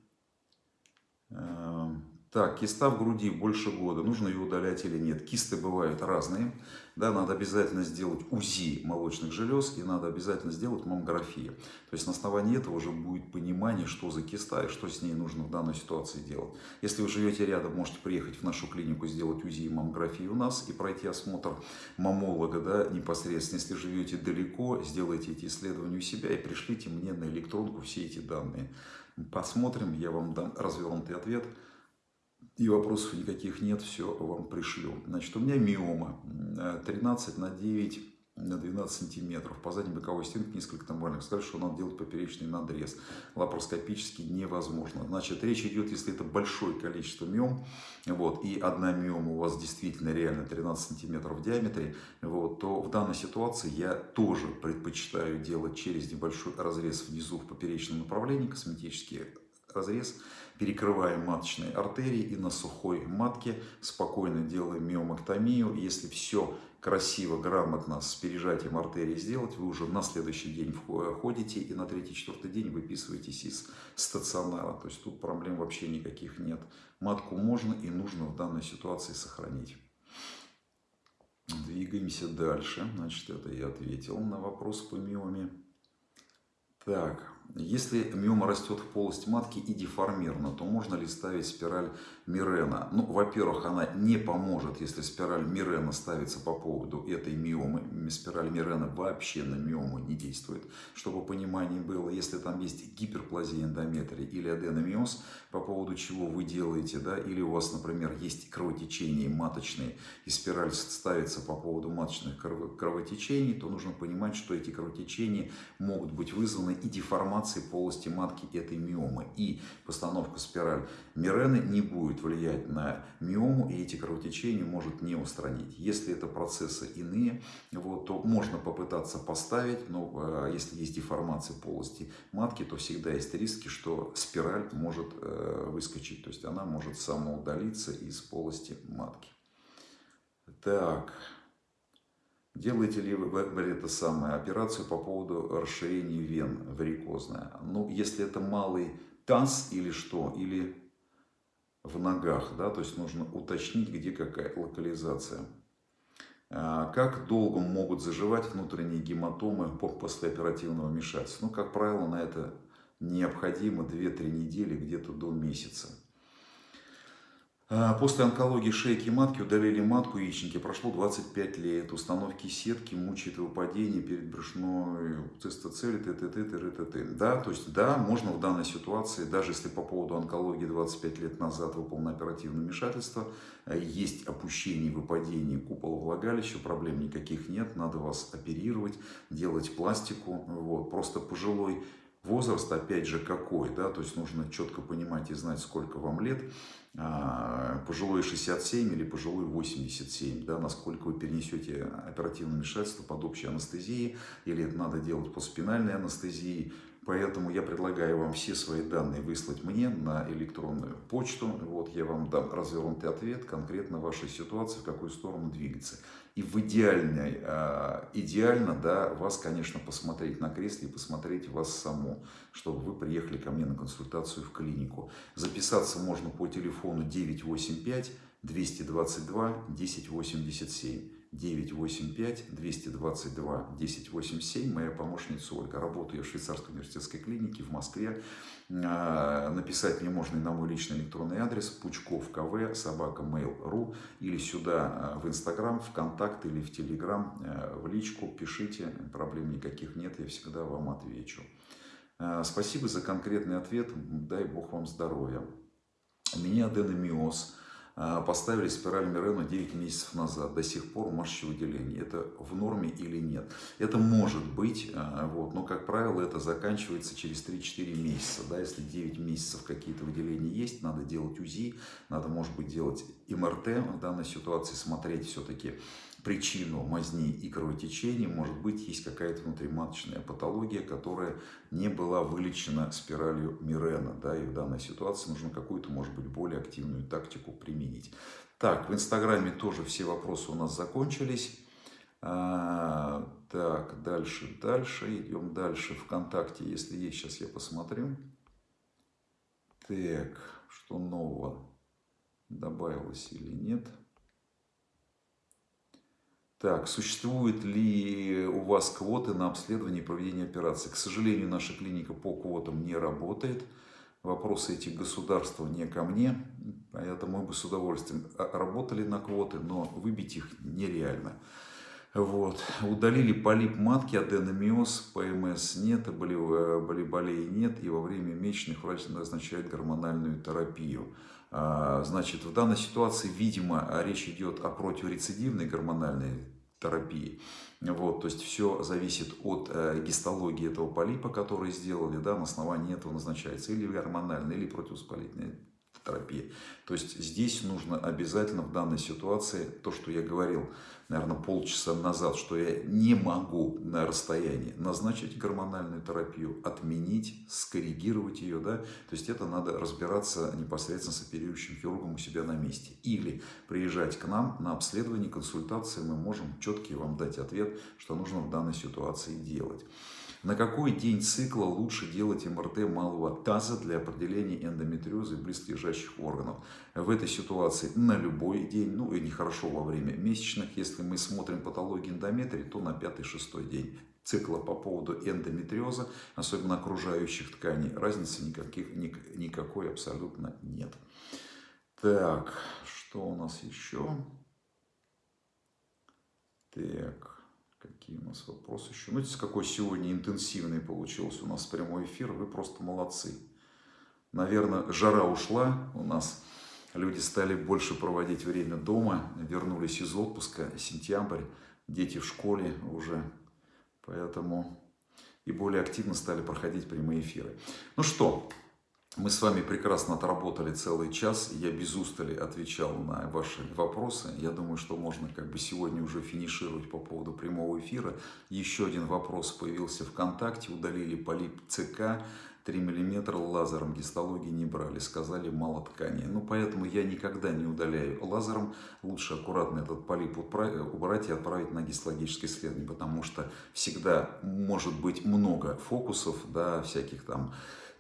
Эм, так, киста в груди больше года. Нужно ее удалять или нет? Кисты бывают разные. Да, надо обязательно сделать УЗИ молочных желез и надо обязательно сделать маммографию. То есть на основании этого уже будет понимание, что за киста и что с ней нужно в данной ситуации делать. Если вы живете рядом, можете приехать в нашу клинику, сделать УЗИ и маммографию у нас и пройти осмотр мамолога да, непосредственно. Если живете далеко, сделайте эти исследования у себя и пришлите мне на электронку все эти данные. Посмотрим, я вам дам развернутый ответ и вопросов никаких нет, все вам пришлю. Значит, у меня миома 13 на 9 на 12 сантиметров. По задней боковой стенке несколько тамбальных. Сказали, что надо делать поперечный надрез. Лапароскопически невозможно. Значит, речь идет, если это большое количество миом, вот, и одна миома у вас действительно реально 13 сантиметров в диаметре, вот, то в данной ситуации я тоже предпочитаю делать через небольшой разрез внизу в поперечном направлении, косметический разрез, перекрываем маточные артерии и на сухой матке спокойно делаем миомоктомию. Если все красиво, грамотно с пережатием артерии сделать, вы уже на следующий день ходите и на третий-четвертый день выписываетесь из стационара. То есть тут проблем вообще никаких нет. Матку можно и нужно в данной ситуации сохранить. Двигаемся дальше. Значит, это я ответил на вопрос по миоме. Так, если миома растет в полости матки и деформирована, то можно ли ставить спираль Мирена? Ну, во-первых, она не поможет, если спираль Мирена ставится по поводу этой миомы. Спираль Мирена вообще на миому не действует. Чтобы понимание было, если там есть гиперплазия эндометрия или аденомиоз, по поводу чего вы делаете, да, или у вас, например, есть кровотечение маточные, и спираль ставится по поводу маточных кровотечений, то нужно понимать, что эти кровотечения могут быть вызваны и деформацией деформации полости матки этой миомы. И постановка спираль Мирены не будет влиять на миому, и эти кровотечения может не устранить. Если это процессы иные, вот, то можно попытаться поставить, но э, если есть деформация полости матки, то всегда есть риски, что спираль может э, выскочить, то есть она может самоудалиться из полости матки. Так, Делаете ли вы это самое, операцию по поводу расширения вен варикозная? Ну, если это малый таз или что, или в ногах, да, то есть нужно уточнить, где какая локализация. А, как долго могут заживать внутренние гематомы после оперативного вмешательства? Ну, как правило, на это необходимо 2-3 недели, где-то до месяца. А, после онкологии шейки матки удалили матку яичники. Прошло 25 лет. Установки сетки мучает выпадение перед брюшной цистоцели, т.т. т.т. Да, то есть, да, можно в данной ситуации, даже если по поводу онкологии 25 лет назад выполнено оперативное вмешательство, э, есть опущение и выпадение купола влагалища, проблем никаких нет, надо вас оперировать, делать пластику. Вот. Просто пожилой возраст, опять же, какой, да, то есть нужно четко понимать и знать, сколько вам лет, а, пожилой 67 или пожилой 87, да, насколько вы перенесете оперативное вмешательство под общей анестезией, или это надо делать по спинальной анестезии, Поэтому я предлагаю вам все свои данные выслать мне на электронную почту. Вот я вам дам развернутый ответ конкретно вашей ситуации, в какую сторону двигаться. И в идеальной, а, идеально, да, вас, конечно, посмотреть на кресле и посмотреть вас саму, чтобы вы приехали ко мне на консультацию в клинику. Записаться можно по телефону 985 222 1087. 985-222-1087. Моя помощница Ольга. Работаю в швейцарской университетской клинике в Москве. А, написать мне можно и на мой личный электронный адрес пучков кв собака mail.ru или сюда а, в Инстаграм, в Контакт или в Телеграм, а, в личку пишите, проблем никаких нет, я всегда вам отвечу. Спасибо за конкретный ответ, дай Бог вам здоровья. У меня аденомиоз поставили спираль Мирена 9 месяцев назад, до сих пор мочевыделение. Это в норме или нет? Это может быть, а, вот, но, как правило, это заканчивается через 3-4 месяца. Да? Если 9 месяцев какие-то выделения есть, надо делать УЗИ, надо, может быть, делать МРТ в данной ситуации, смотреть все-таки причину мазни и кровотечения, может быть, есть какая-то внутриматочная патология, которая не была вылечена спиралью Мирена. Да, и в данной ситуации нужно какую-то, может быть, более активную тактику применить. Так, в Инстаграме тоже все вопросы у нас закончились. А, так, дальше, дальше, идем дальше. Вконтакте, если есть, сейчас я посмотрю. Так, что нового добавилось или нет. Так, существуют ли у вас квоты на обследование и проведение операций? К сожалению, наша клиника по квотам не работает. Вопросы этих государства не ко мне, поэтому мы бы с удовольствием работали на квоты, но выбить их нереально. Вот. Удалили полип матки, аденомиоз, ПМС нет, болей нет, и во время месячных врач назначает гормональную терапию. А, значит, в данной ситуации, видимо, речь идет о противорецидивной гормональной терапии. Вот, то есть все зависит от э, гистологии этого полипа, который сделали, да, на основании этого назначается или гормональная, или противовоспалительная терапия. То есть здесь нужно обязательно в данной ситуации, то, что я говорил, наверное, полчаса назад, что я не могу на расстоянии назначить гормональную терапию, отменить, скоррегировать ее, да, то есть это надо разбираться непосредственно с оперирующим хирургом у себя на месте. Или приезжать к нам на обследование, консультации, мы можем четкий вам дать ответ, что нужно в данной ситуации делать. На какой день цикла лучше делать МРТ малого таза для определения эндометриоза и близлежащих органов? В этой ситуации на любой день, ну и нехорошо во время месячных. Если мы смотрим патологию эндометрии, то на 5-6 день цикла по поводу эндометриоза, особенно окружающих тканей, разницы никаких, никакой абсолютно нет. Так, что у нас еще? Так. Какие у нас вопросы еще? Ну, видите, какой сегодня интенсивный получился у нас прямой эфир. Вы просто молодцы. Наверное, жара ушла у нас. Люди стали больше проводить время дома, вернулись из отпуска, сентябрь, дети в школе уже, поэтому и более активно стали проходить прямые эфиры. Ну что, мы с вами прекрасно отработали целый час. Я без устали отвечал на ваши вопросы. Я думаю, что можно как бы сегодня уже финишировать по поводу прямого эфира. Еще один вопрос появился ВКонтакте. Удалили полип ЦК. 3 мм лазером гистологии не брали, сказали мало ткани. Ну, поэтому я никогда не удаляю лазером. Лучше аккуратно этот полип убрать и отправить на гистологическое исследование, потому что всегда может быть много фокусов, да, всяких там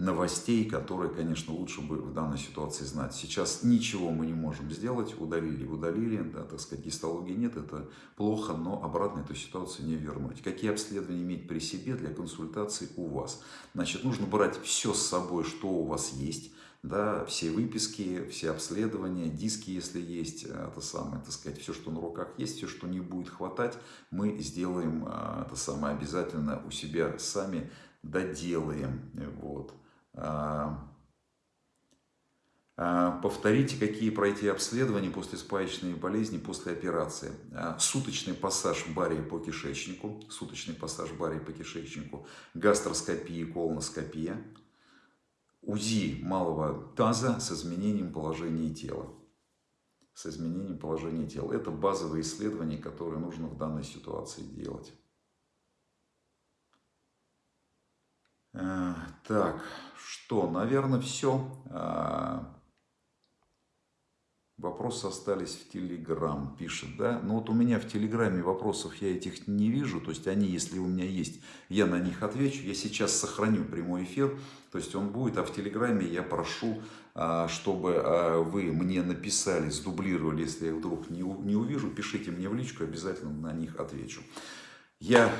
новостей, которые, конечно, лучше бы в данной ситуации знать. Сейчас ничего мы не можем сделать, удалили, удалили, да, так сказать, гистологии нет, это плохо, но обратно эту ситуацию не вернуть. Какие обследования иметь при себе для консультации у вас? Значит, нужно брать все с собой, что у вас есть, да, все выписки, все обследования, диски, если есть, э, это самое, так сказать, все, что на руках есть, все, что не будет хватать, мы сделаем, э, это самое, обязательно у себя сами доделаем, вот. А, а, повторите, какие пройти обследования после спаечной болезни, после операции. А, суточный пассаж баре по кишечнику, суточный пассаж баре по кишечнику, гастроскопия, колоноскопия, УЗИ малого таза с изменением положения тела. С изменением положения тела. Это базовые исследования, которые нужно в данной ситуации делать. Так, что, наверное, все. Вопросы остались в Телеграм, пишет, да? Но вот у меня в Телеграме вопросов я этих не вижу, то есть они, если у меня есть, я на них отвечу. Я сейчас сохраню прямой эфир, то есть он будет, а в Телеграме я прошу, а, чтобы вы мне написали, сдублировали, если я вдруг не увижу, пишите мне в личку, обязательно на них отвечу. Я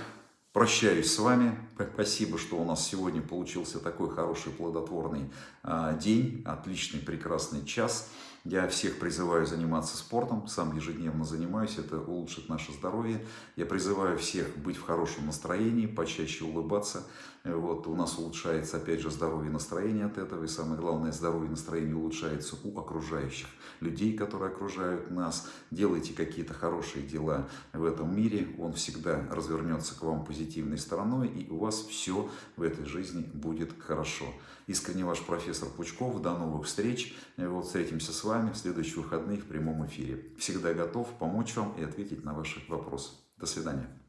прощаюсь с вами. Спасибо, что у нас сегодня получился такой хороший плодотворный а, день, отличный прекрасный час. Я всех призываю заниматься спортом, сам ежедневно занимаюсь, это улучшит наше здоровье. Я призываю всех быть в хорошем настроении, почаще улыбаться. Вот, у нас улучшается, опять же, здоровье и настроение от этого. И самое главное, здоровье и настроение улучшается у окружающих людей, которые окружают нас. Делайте какие-то хорошие дела в этом мире, он всегда развернется к вам позитивной стороной, и у вас все в этой жизни будет хорошо. Искренне ваш профессор Пучков. До новых встреч. Вот встретимся с вами в следующие выходные в прямом эфире. Всегда готов помочь вам и ответить на ваши вопросы. До свидания.